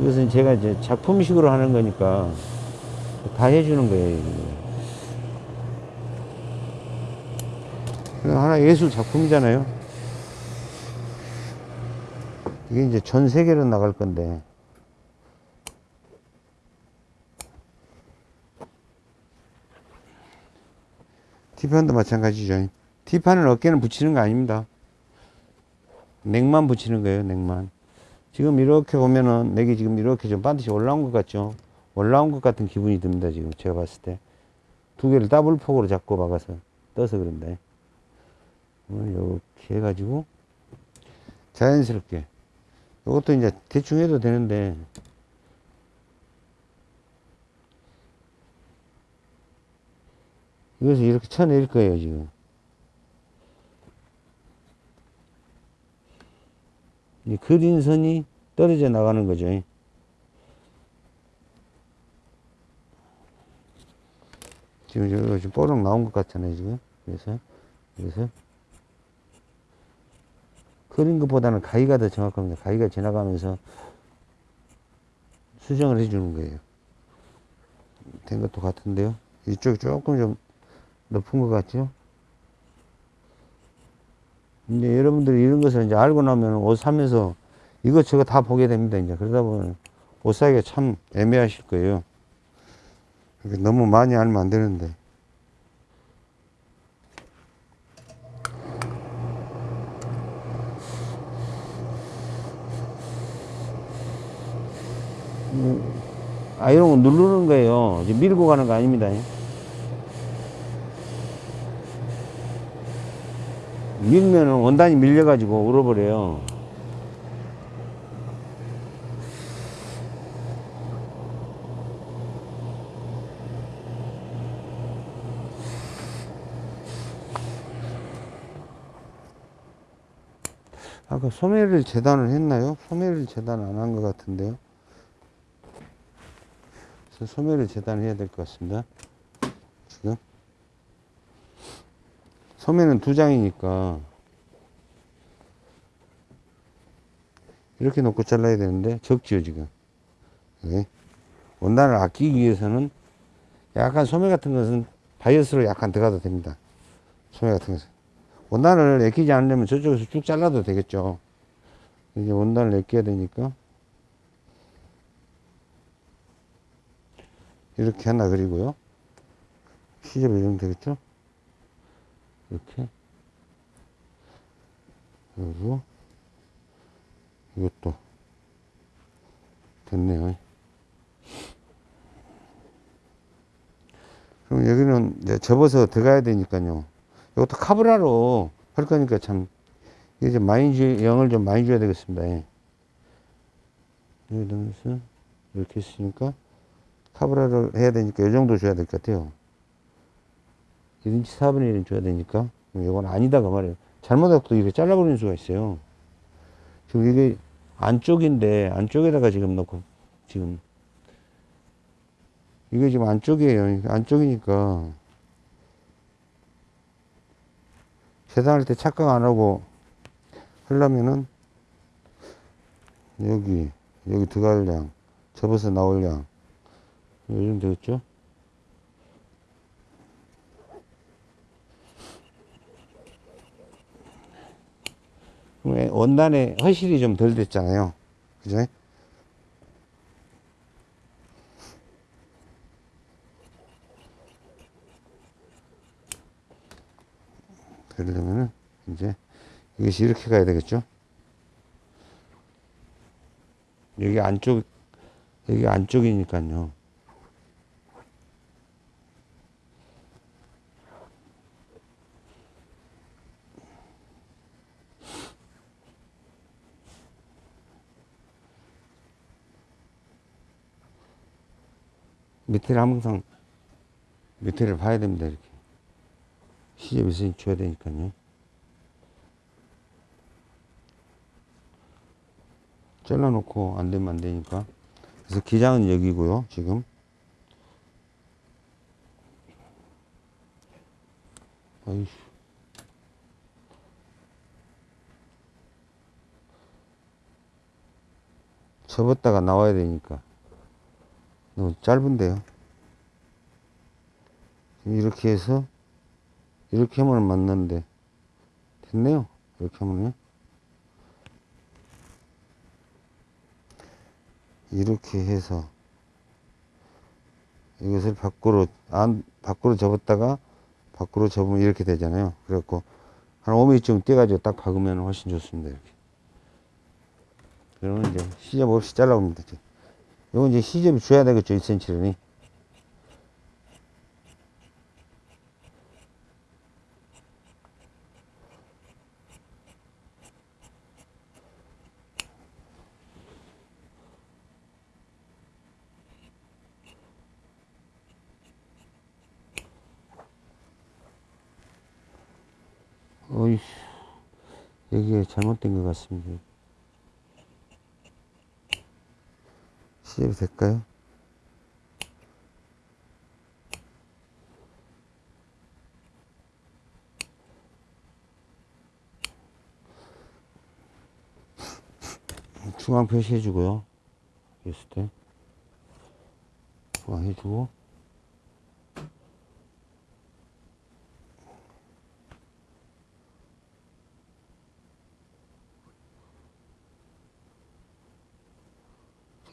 이것은 제가 이제 작품식으로 하는 거니까 다 해주는 거예요. 하나 예술 작품이잖아요. 이게 이제 전 세계로 나갈 건데. T판도 마찬가지죠. T판은 어깨는 붙이는 거 아닙니다. 넥만 붙이는 거예요, 넥만. 지금 이렇게 보면은 넥이 지금 이렇게 좀 반드시 올라온 것 같죠? 올라온 것 같은 기분이 듭니다, 지금 제가 봤을 때. 두 개를 더블 폭으로 잡고 박아서 떠서 그런데. 이렇게 해가지고 자연스럽게. 이것도 이제 대충 해도 되는데 이것을 이렇게 쳐낼 거예요, 지금. 이 그린 선이 떨어져 나가는 거죠. 지금 저거 지금 뽀록 나온 것 같잖아요, 지금. 그래서, 그래서. 그린 것보다는 가위가 더 정확합니다. 가위가 지나가면서 수정을 해주는 거예요. 된 것도 같은데요. 이쪽이 조금 좀 높은 것 같죠? 이제 여러분들이 이런 것을 이제 알고 나면 옷 사면서 이것저것 다 보게 됩니다. 이제 그러다 보면 옷 사기가 참 애매하실 거예요. 그러니까 너무 많이 알면 안 되는데. 아, 이런 거 누르는 거예요. 밀고 가는 거 아닙니다. 밀면은 원단이 밀려가지고 울어버려요. 아까 소매를 재단을 했나요? 소매를 재단 안 한 것 같은데요. 소매를 재단해야 될 것 같습니다. 지금. 소매는 두 장이니까 이렇게 놓고 잘라야 되는데 적지요 지금 네. 원단을 아끼기 위해서는 약간 소매 같은 것은 바이어스로 약간 들어가도 됩니다 소매 같은 것은 원단을 애끼지 않으려면 저쪽에서 쭉 잘라도 되겠죠. 이제 원단을 애껴야 되니까. 이렇게 하나 그리고요. 시접 이 정도 되겠죠? 이렇게. 그리고 이것도 됐네요. 그럼 여기는 이제 접어서 들어가야 되니까요. 이것도 카브라로 할 거니까 참, 이게 좀 많이 주, 영을 좀 많이 줘야 되겠습니다. 예. 여기서 이렇게 했으니까 카브라를 해야 되니까 이 정도 줘야 될 것 같아요. 1인치 4분의 1은 줘야 되니까. 이건 아니다, 그 말이에요. 또 이렇게 잘라버리는 수가 있어요. 지금 이게 안쪽인데, 안쪽에다가 지금 넣고, 지금, 이게 지금 안쪽이에요. 안쪽이니까. 재단할 때 착각 안 하고 하려면은, 여기, 여기 들어갈 양, 접어서 나올 양, 요즘 되겠죠? 그러면 원단에 허실이 좀 덜 됐잖아요. 그죠? 그러려면은 이제 이것이 이렇게 가야 되겠죠? 여기 안쪽, 여기 안쪽이니까요. 밑에를 항상 밑에를 봐야 됩니다 이렇게. 시접 있으니 줘야 되니까요. 잘라놓고 안 되면 안 되니까. 그래서 기장은 여기고요 지금. 아이씨. 접었다가 나와야 되니까 너무 짧은데요. 이렇게 해서 이렇게 하면 맞는데 됐네요. 이렇게 하면요. 이렇게 해서 이것을 밖으로 안 밖으로 접었다가 밖으로 접으면 이렇게 되잖아요. 그래갖고 한 5mm쯤 떼가지고 딱 박으면 훨씬 좋습니다. 이렇게. 그러면 이제 시접 없이 잘라옵니다. 이건 이제 시접이 줘야 되겠죠, 1cm니. 어이, 여기에 잘못된 것 같습니다. 시접이 될까요? 중앙 표시해 주고요. 했을 때 중앙 해주고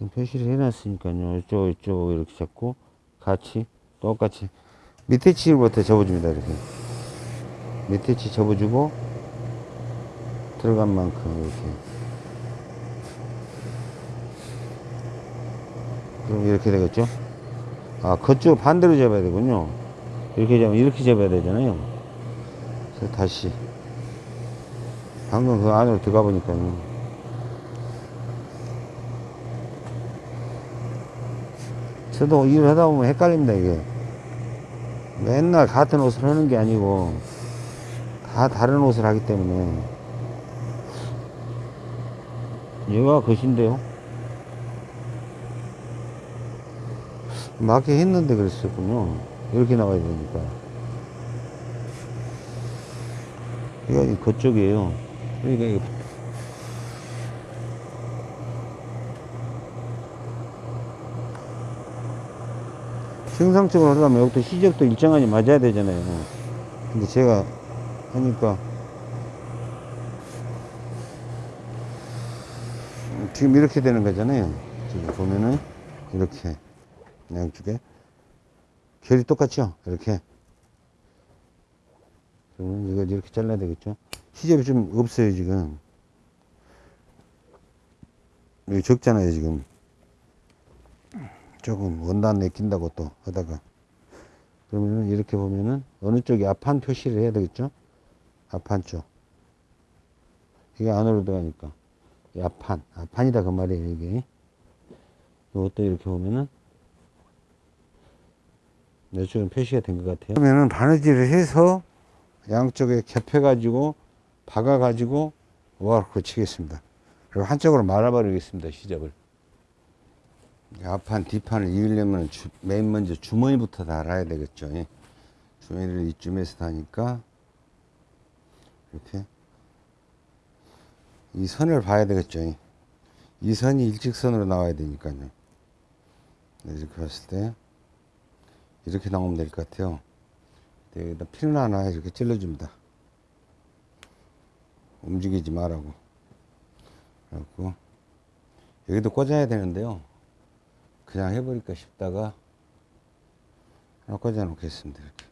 표시를 해놨으니까요. 이쪽, 이쪽 이렇게 잡고 같이 똑같이 밑에 치부터 접어줍니다. 이렇게 밑에 치 접어주고 들어간 만큼 이렇게 그럼 이렇게 되겠죠? 아, 그쪽 반대로 잡아야 되군요. 이렇게 잡으면 이렇게 잡아야 되잖아요. 그래서 다시 방금 그 안으로 들어가 보니까요. 저도 일을 하다 보면 헷갈립니다, 이게. 맨날 같은 옷을 하는 게 아니고, 다 다른 옷을 하기 때문에. 얘가 것인데요? 맞게 했는데 그랬었군요. 이렇게 나와야 되니까. 이거 그쪽이에요. 그러니까 정상적으로 하려면 여기도 시접도 일정하게 맞아야 되잖아요. 근데 제가 하니까 지금 이렇게 되는 거잖아요. 지금 보면은 이렇게 양쪽에. 결이 똑같죠? 이렇게. 그러면 이거 이렇게 잘라야 되겠죠? 시접이 좀 없어요 지금. 여기 적잖아요 지금. 조금 원단 내낀다고 또 하다가. 그러면은 이렇게 보면은 어느 쪽이 앞판 표시를 해야 되겠죠? 앞판 쪽. 이게 안으로 들어가니까. 이 앞판. 앞판이다 그 말이에요, 이게. 이것도 이렇게 보면은 이쪽은 표시가 된 것 같아요. 그러면은 바느질을 해서 양쪽에 겹해 가지고 박아 가지고 와르크 치겠습니다. 그리고 한쪽으로 말아버리겠습니다. 시접을. 이 앞판, 뒷판을 이으려면 주- 맨 먼저 주머니부터 달아야 되겠죠. 예. 주머니를 이쯤에서 다니까 이렇게 이 선을 봐야 되겠죠. 예. 이 선이 일직선으로 나와야 되니까요. 네, 이렇게 봤을 때 이렇게 나오면 될 것 같아요. 네, 여기다 필을 하나 이렇게 찔러줍니다. 움직이지 말라고. 그래갖고 여기도 꽂아야 되는데요. 그냥 해버릴까 싶다가 하나 꽂아 놓겠습니다. 이렇게.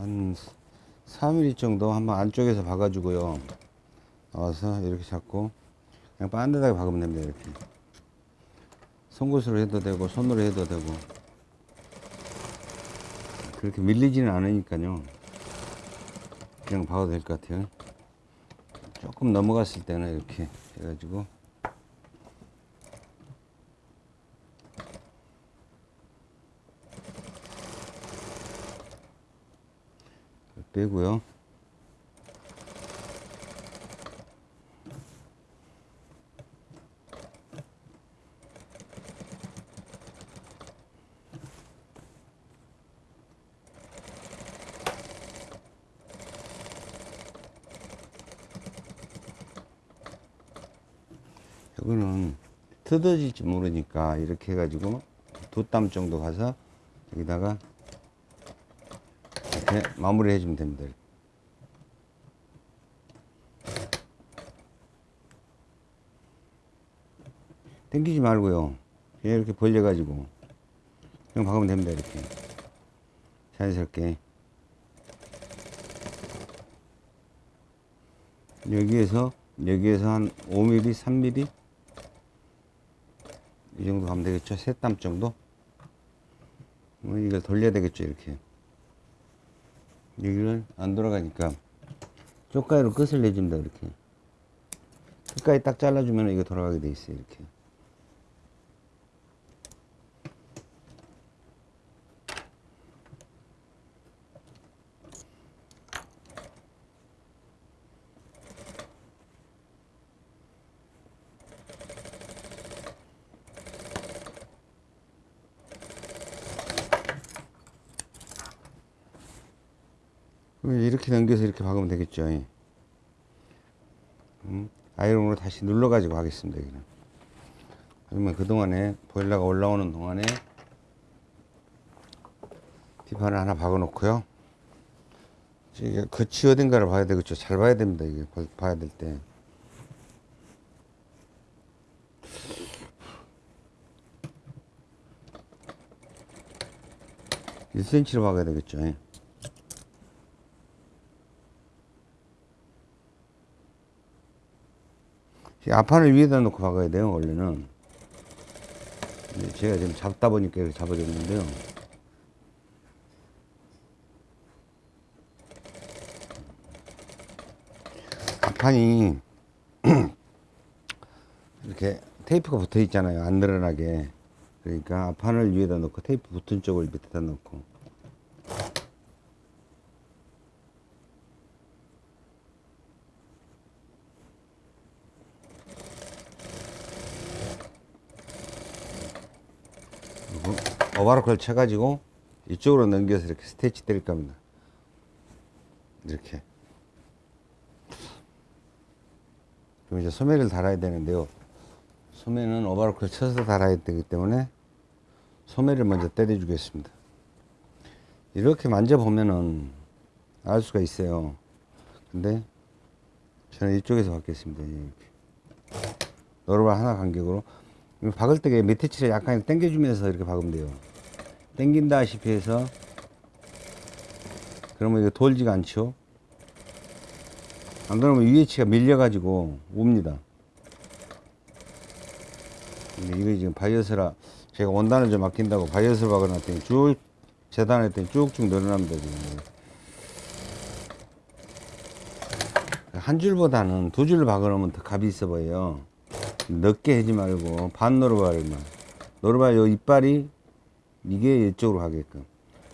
한 3mm 정도 한번 안쪽에서 박아주고요. 나와서 이렇게 잡고 그냥 반듯하게 박으면 됩니다. 이렇게. 송곳으로 해도 되고 손으로 해도 되고 그렇게 밀리지는 않으니까요. 그냥 박아도 될 것 같아요. 조금 넘어갔을 때는 이렇게 해가지고 빼고요. 이거는 뜯어질지 모르니까 이렇게 해가지고 두 땀 정도 가서 여기다가 이렇게 마무리 해주면 됩니다. 당기지 말고요. 이렇게 벌려가지고 그냥 박으면 됩니다. 이렇게 자연스럽게 여기에서 여기에서 한 5mm, 3mm 이 정도 가면 되겠죠. 세땀 정도. 뭐 이걸 돌려야 되겠죠. 이렇게. 여기를 안 돌아가니까 쪽가위로 끝을 내줍니다 이렇게. 끝까지 딱 잘라주면 이거 돌아가게 돼 있어요 이렇게 이렇게 넘겨서 이렇게 박으면 되겠죠. 음, 아이롱으로 다시 눌러가지고 하겠습니다. 여기는. 그러면 그동안에 보일러가 올라오는 동안에 뒷판을 하나 박아 놓고요. 이게 거치 어딘가를 봐야 되겠죠. 잘 봐야 됩니다. 이게 봐- 봐야 될 때. 일 c m 로 박아야 되겠죠. 앞판을 위에다 놓고 박아야 돼요, 원래는. 제가 지금 잡다 보니까 이렇게 잡아줬는데요. 앞판이 이렇게 테이프가 붙어 있잖아요. 안 늘어나게. 그러니까 앞판을 위에다 놓고 테이프 붙은 쪽을 밑에다 놓고. 오바로크를 쳐가지고 이쪽으로 넘겨서 이렇게 스테치 때릴 겁니다. 이렇게. 그럼 이제 소매를 달아야 되는데요. 소매는 오바로크를 쳐서 달아야 되기 때문에 소매를 먼저 때려주겠습니다. 이렇게 만져보면은 알 수가 있어요. 근데 저는 이쪽에서 받겠습니다. 이렇게. 노르발 하나 간격으로. 박을 때 밑에 칠에 약간 당겨주면서 이렇게 박으면 돼요. 당긴다시피 해서 그러면 이거 돌지가 않죠. 안 그러면 위에 치가 밀려 가지고 옵니다. 이거 지금 바이어스라 제가 원단을 좀 아낀다고 바이어스를 박아놨더니 쭉 재단했더니 쭉쭉 늘어납니다. 지금. 한 줄보다는 두 줄 박아놓으면 더 값이 있어 보여요. 넓게 하지 말고 반 노루발만. 노루발 요 이빨이 이게 이쪽으로 가게끔.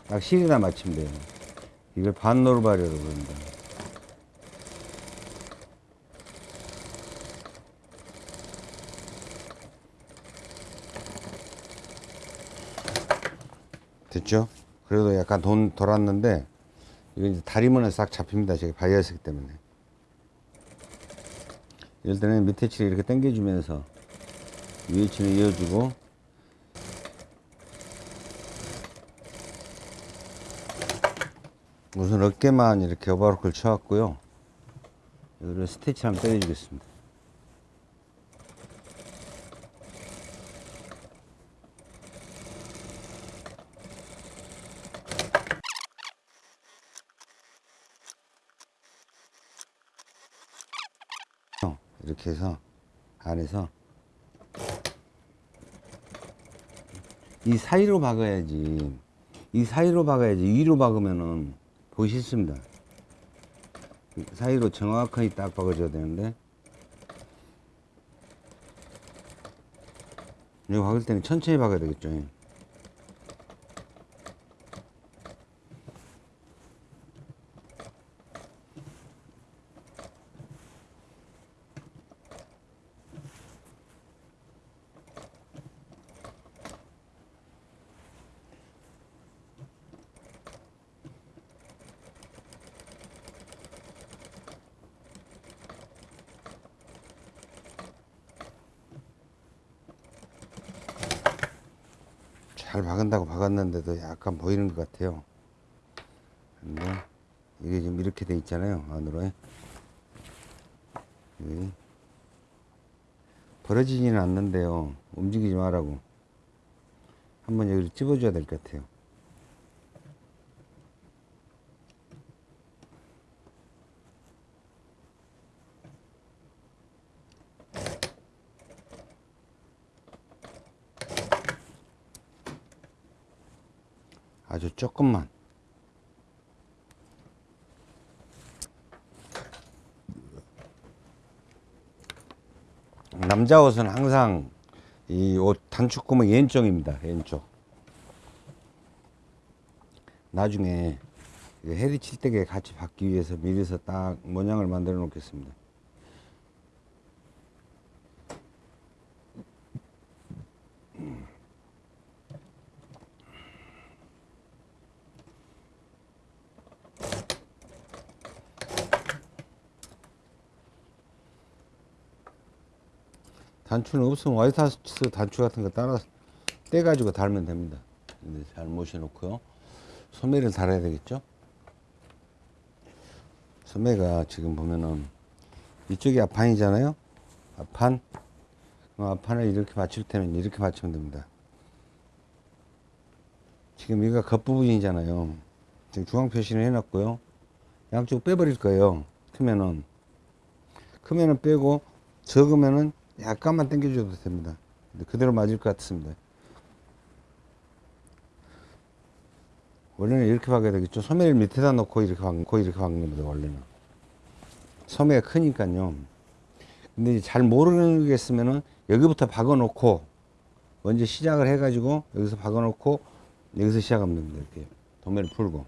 딱 실이나 맞추면 돼요. 이걸 반 노르발이라고 그럽니다. 됐죠? 그래도 약간 돈 돌았는데 이거 이제 다리문에 싹 잡힙니다. 제가 바이어스기 때문에. 이럴 때는 밑에 칠을 이렇게 당겨주면서 위에 칠을 이어주고 우선 어깨만 이렇게 오바로크를 쳐왔고요. 이거를 스티치 한번 때려주겠습니다. 어, 이렇게 해서 안에서 이 사이로 박아야지 이 사이로 박아야지 위로 박으면은 이 사이로 정확하게 딱 박아줘야 되는데. 이거 박을 때는 천천히 박아야 되겠죠 잘 박은다고 박았는데도 약간 보이는 것 같아요. 근데 이게 지금 이렇게 돼 있잖아요. 안으로. 벌어지지는 않는데요. 움직이지 말라고. 한번 여기를 찝어줘야 될 것 같아요. 아주 조금만. 남자 옷은 항상 이 옷 단축 구멍 왼쪽입니다. 왼쪽. 나중에 헤드 칠대에 같이 받기 위해서 미리서 딱 모양을 만들어 놓겠습니다. 단추는 없으면 화이트하우스 단추 같은 거 따라 떼가지고 달면 됩니다. 잘 모셔놓고요. 소매를 달아야 되겠죠? 소매가 지금 보면은 이쪽이 앞판이잖아요. 앞판. 그럼 앞판을 이렇게 맞출 때는 이렇게 맞추면 됩니다. 지금 이가 겉부분이잖아요. 지금 중앙 표시를 해놨고요. 양쪽 빼버릴 거예요. 크면은. 크면은 빼고 적으면은 약간만 당겨줘도 됩니다. 그대로 맞을 것 같습니다. 원래는 이렇게 박아야 되겠죠. 소매를 밑에다 놓고 이렇게 박고 이렇게 박는 겁니다. 원래는. 소매가 크니까요. 근데 잘 모르겠으면은 여기부터 박아 놓고 먼저 시작을 해가지고 여기서 박아 놓고 여기서 시작하면 됩니다. 이렇게 도매를 풀고.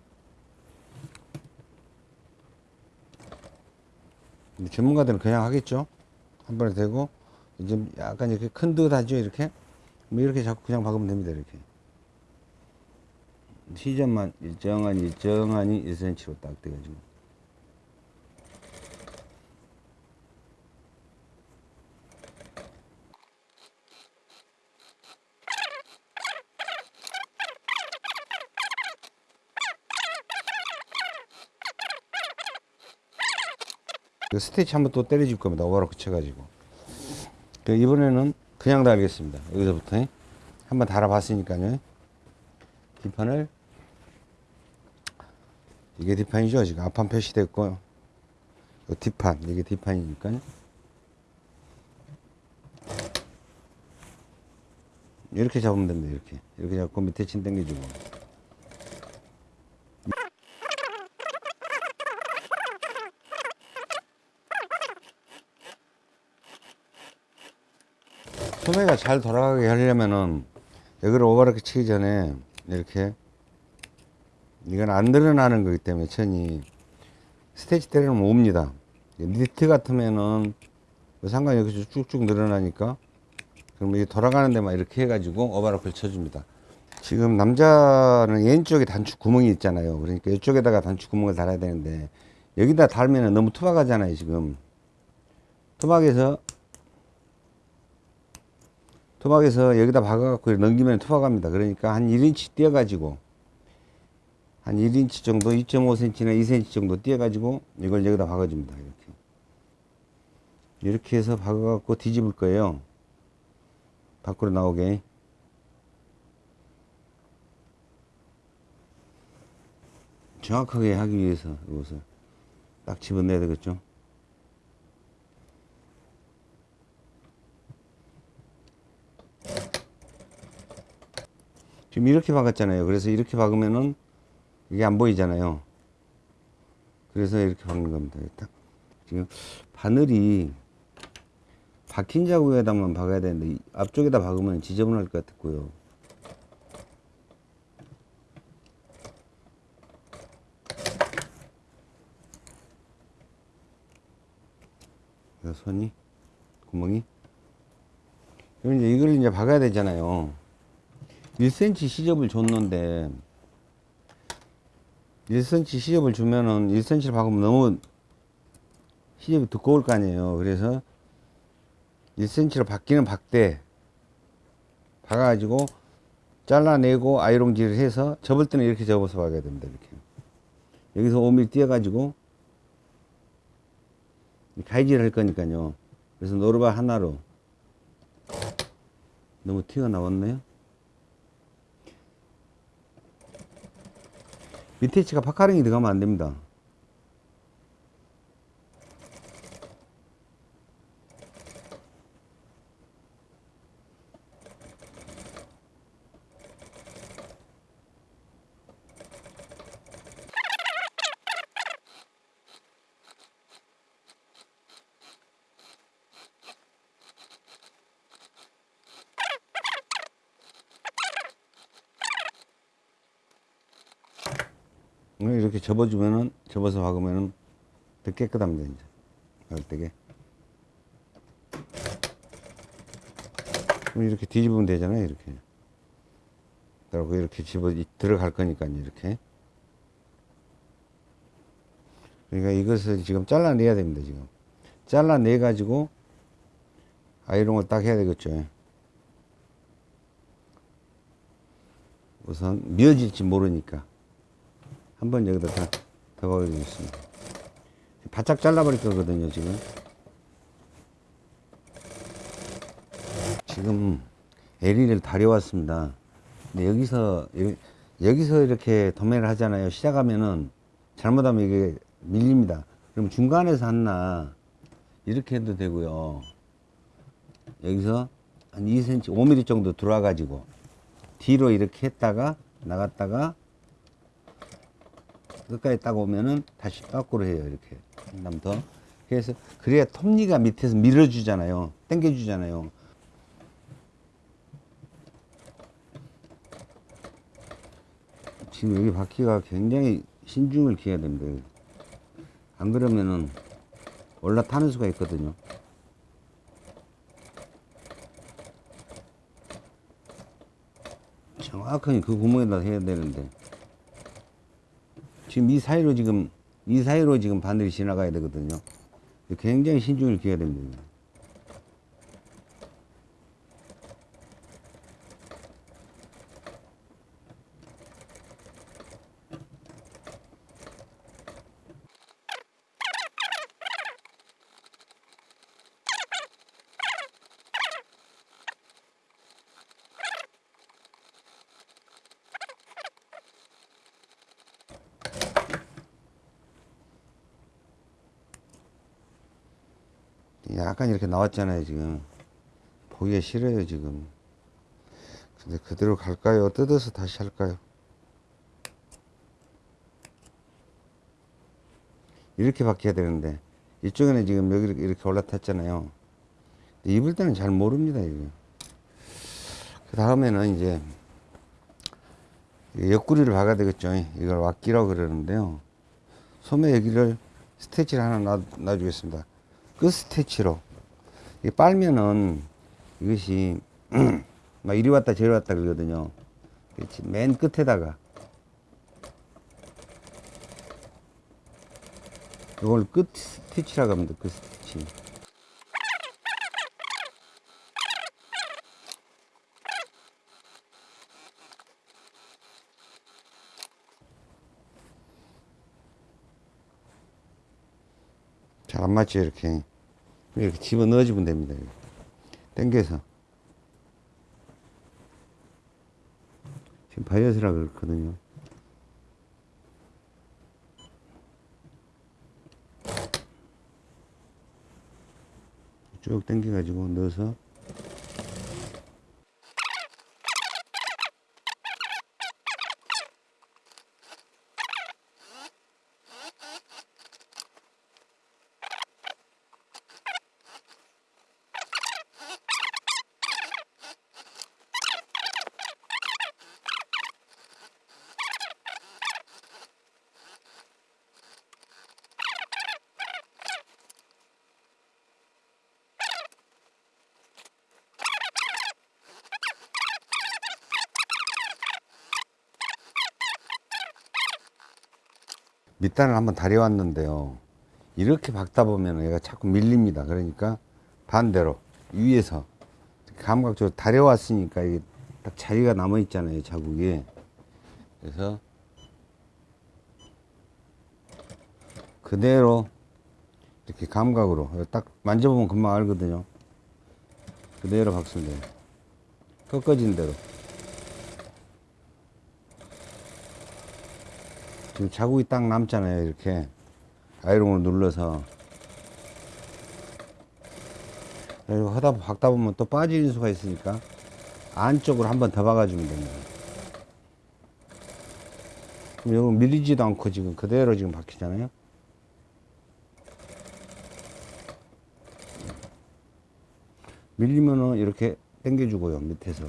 근데 전문가들은 그냥 하겠죠. 한 번에 되고 좀 약간 이렇게 큰 듯 하죠 이렇게 뭐 이렇게 자꾸 그냥 박으면 됩니다 이렇게 시점만 일정한 일정한이 1cm로 딱 돼가지고 그 스테이치 한번 또 때려줄 겁니다. 오바로 붙여가지고. 그 이번에는 그냥 달겠습니다. 여기서부터 한번 달아봤으니까요. 뒷판을 이게 뒷판이죠. 지금 앞판 표시됐고 요 뒷판 이게 뒷판이니까요. 이렇게 잡으면 됩니다. 이렇게 이렇게 잡고 밑에 친 당겨주고. 소매가 잘 돌아가게 하려면은 여기를 오바르게 치기 전에 이렇게 이건 안 늘어나는 거기 때문에 천이 스테이치 때리면 옵니다. 니트 같으면은 뭐 상관이 없이 쭉쭉 늘어나니까 그럼 이게 돌아가는 데만 이렇게 해가지고 오바락을 쳐줍니다. 지금 남자는 왼쪽에 단축 구멍이 있잖아요. 그러니까 이쪽에다가 단축 구멍을 달아야 되는데 여기다 달면은 너무 투박하잖아요 지금. 투박해서 투박에서 여기다 박아갖고 넘기면 투박합니다. 그러니까 한 1인치 띄어가지고 한 1인치 정도 2.5cm나 2cm 정도 띄어가지고 이걸 여기다 박아줍니다. 이렇게 이렇게 해서 박아갖고 뒤집을 거예요. 밖으로 나오게 정확하게 하기 위해서 이것을 딱 집어내야 되겠죠. 지금 이렇게 박았잖아요. 그래서 이렇게 박으면은 이게 안 보이잖아요. 그래서 이렇게 박는 겁니다. 딱 지금 바늘이 박힌 자국에다만 박아야 되는데 이 앞쪽에다 박으면 지저분할 것 같고요. 손이 구멍이 이제 이걸 이제 박아야 되잖아요. 1cm 시접을 줬는데 1cm 시접을 주면은 1cm를 박으면 너무 시접이 두꺼울 거 아니에요. 그래서 1cm로 박기는 박대 박아가지고 잘라내고 아이롱질을 해서 접을 때는 이렇게 접어서 박아야 됩니다. 이렇게 여기서 5mm 띄어가지고 가위질 할 거니까요. 그래서 노르바 하나로 너무 티가 나왔네요. 치가 파카링이 들어가면 안 됩니다. 이렇게 접어주면은 접어서 박으면은 더 깨끗합니다 이제. 그럼 이렇게 뒤집으면 되잖아요 이렇게. 그리고 이렇게 집어 들어갈 거니까 이렇게. 그러니까 이것을 지금 잘라내야 됩니다 지금. 잘라내 가지고 아이롱을 딱 해야 되겠죠. 우선 미어질지 모르니까 한번 여기다 다, 더 박아주겠습니다. 바짝 잘라버릴 거거든요, 지금. 지금 LE를 다려왔습니다. 근데 여기서, 여기서 이렇게 도매를 하잖아요. 시작하면은 잘못하면 이게 밀립니다. 그럼 중간에서 하나 이렇게 해도 되고요. 여기서 한 2cm, 5mm 정도 들어와가지고 뒤로 이렇게 했다가 나갔다가 끝까지 딱 오면은 다시 거꾸로 해요 이렇게. 한번 더. 그래서 그래야 톱니가 밑에서 밀어주잖아요. 당겨주잖아요. 지금 여기 바퀴가 굉장히 신중을 기해야 됩니다. 안 그러면은 올라타는 수가 있거든요. 정확하게 그 구멍에다 해야 되는데 지금 이 사이로 지금 이 사이로 지금 바늘이 지나가야 되거든요. 굉장히 신중을 기해야 됩니다. 약간 이렇게 나왔잖아요, 지금. 보기가 싫어요, 지금. 근데 그대로 갈까요? 뜯어서 다시 할까요? 이렇게 바뀌어야 되는데, 이쪽에는 지금 여기 이렇게- 올라탔잖아요. 입을 때는 잘 모릅니다, 이거. 그 다음에는 이제, 옆구리를 박아야 되겠죠. 이걸 왁기라고 그러는데요. 소매 여기를 스테치를 하나 놔, 놔주겠습니다. 끝 스테치로. 이 빨면은 이것이 막 이리 왔다 저리 왔다 그러거든요. 그렇지. 맨 끝에다가 이걸 끝 스티치라고 합니다. 끝 스티치. 잘 안 맞죠 이렇게 이렇게 집어 넣어주면 됩니다. 당겨서 지금 바이어스라 그렇거든요 쭉 당겨 가지고 넣어서 밑단을 한번 다려왔는데요. 이렇게 박다 보면 얘가 자꾸 밀립니다. 그러니까 반대로 위에서 감각적으로 다려왔으니까 이게 딱 자리가 남아 있잖아요. 자국이. 그래서 그대로 이렇게 감각으로 딱 만져보면 금방 알거든요. 그대로 돼요. 꺾어진 대로. 지금 자국이 딱 남잖아요. 이렇게 아이롱을 눌러서 그리고 하다 박다 보면 또 빠지는 수가 있으니까 안쪽으로 한 번 더 박아주면 됩니다. 그럼 이거 밀리지도 않고 지금 그대로 지금 박히잖아요. 밀리면은 이렇게 당겨주고요 밑에서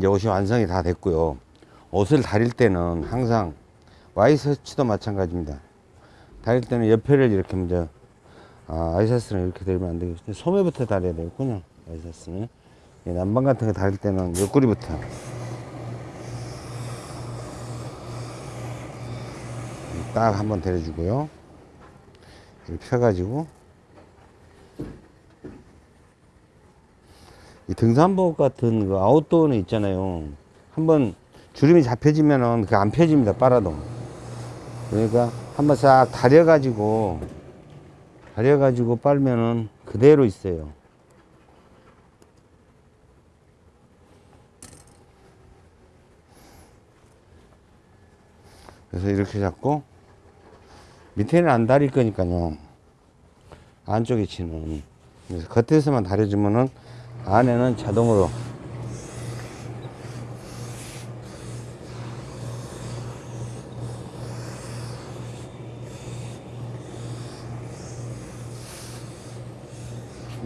이제 옷이 완성이 다 됐고요. 옷을 다릴 때는 항상 와이셔츠도 마찬가지입니다. 다릴 때는 옆에를 이렇게 먼저 아, 아이셔츠는 이렇게 들면 안 되겠죠. 소매부터 다려야 되겠군요. 아이셔츠는 이 난방 같은 거 다릴 때는 옆구리부터 딱 한번 데려주고요. 펴가지고 이 등산복 같은 그 아웃도어는 있잖아요. 한번 주름이 잡혀지면은 그 안 펴집니다. 빨아도. 그러니까 한번 싹 다려 가지고 다려 가지고 빨면은 그대로 있어요. 그래서 이렇게 잡고 밑에는 안 다릴 거니까요. 안쪽에 치는. 그래서 겉에서만 다려주면은 안에는 자동으로.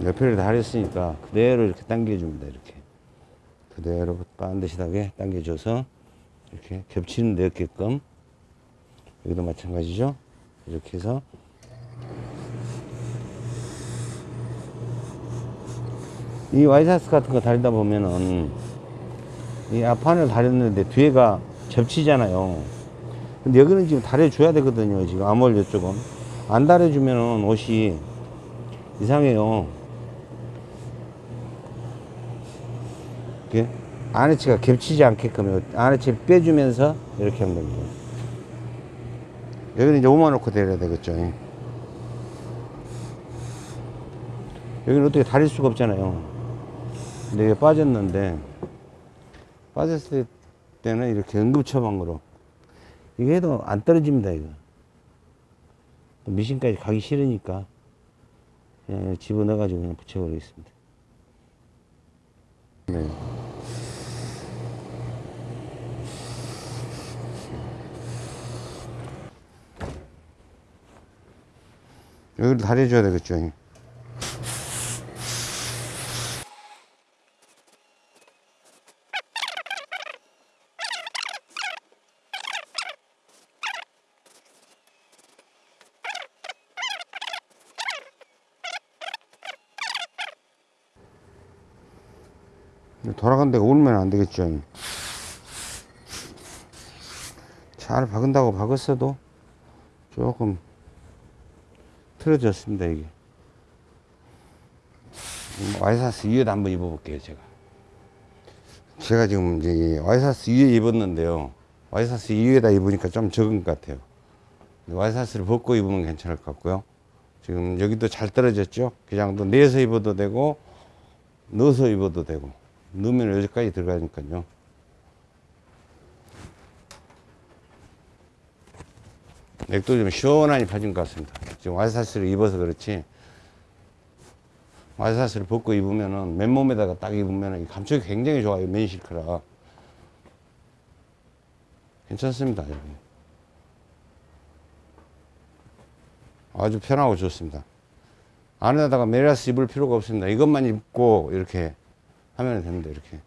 옆에를 다 했으니까 그대로 이렇게 당겨줍니다. 이렇게. 그대로 반드시하게 당겨줘서 이렇게 겹치는 데 없게끔. 여기도 마찬가지죠? 이렇게 해서 이 와이사스 같은 거 다리다 보면은 이 앞판을 다렸는데 뒤에가 접치잖아요. 근데 여기는 지금 다려줘야 되거든요 지금 암홀 이쪽은. 안 다려주면은 옷이 이상해요. 이렇게 아래치가 겹치지 않게끔 아래치 빼주면서 이렇게 하면 됩니다. 여기는 이제 오만 놓고 내려야 되겠죠. 여기는 어떻게 다릴 수가 없잖아요 근데 이게 빠졌는데 빠졌을 때는 이렇게 응급 처방으로. 이게 해도 안 떨어집니다 이거. 또 미신까지 가기 싫으니까 그냥 집어넣어 가지고 그냥 붙여버리겠습니다. 네. 여기를 다려줘야 되겠죠 돌아간 데가 울면 안 되겠죠. 잘 박은다고 박았어도 조금 틀어졌습니다, 이게. 와이사스 위에도 한번 입어볼게요, 제가. 제가 지금 이제 이 와이사스 위에 입었는데요. 와이사스 위에다 입으니까 좀 적은 것 같아요. 와이사스를 벗고 입으면 괜찮을 것 같고요. 지금 여기도 잘 떨어졌죠? 기장도 내서 입어도 되고, 넣어서 입어도 되고. 넣으면 여기까지 들어가니까요. 맥도 좀 시원하니 빠진 것 같습니다. 지금 와이사스를 입어서 그렇지. 와이사스를 벗고 입으면은 맨몸에다가 딱 입으면은 이 감촉이 굉장히 좋아요. 맨 실크라. 괜찮습니다. 여기. 아주 편하고 좋습니다. 안에다가 메라스 입을 필요가 없습니다. 이것만 입고 이렇게 하면 됩니다. 이렇게.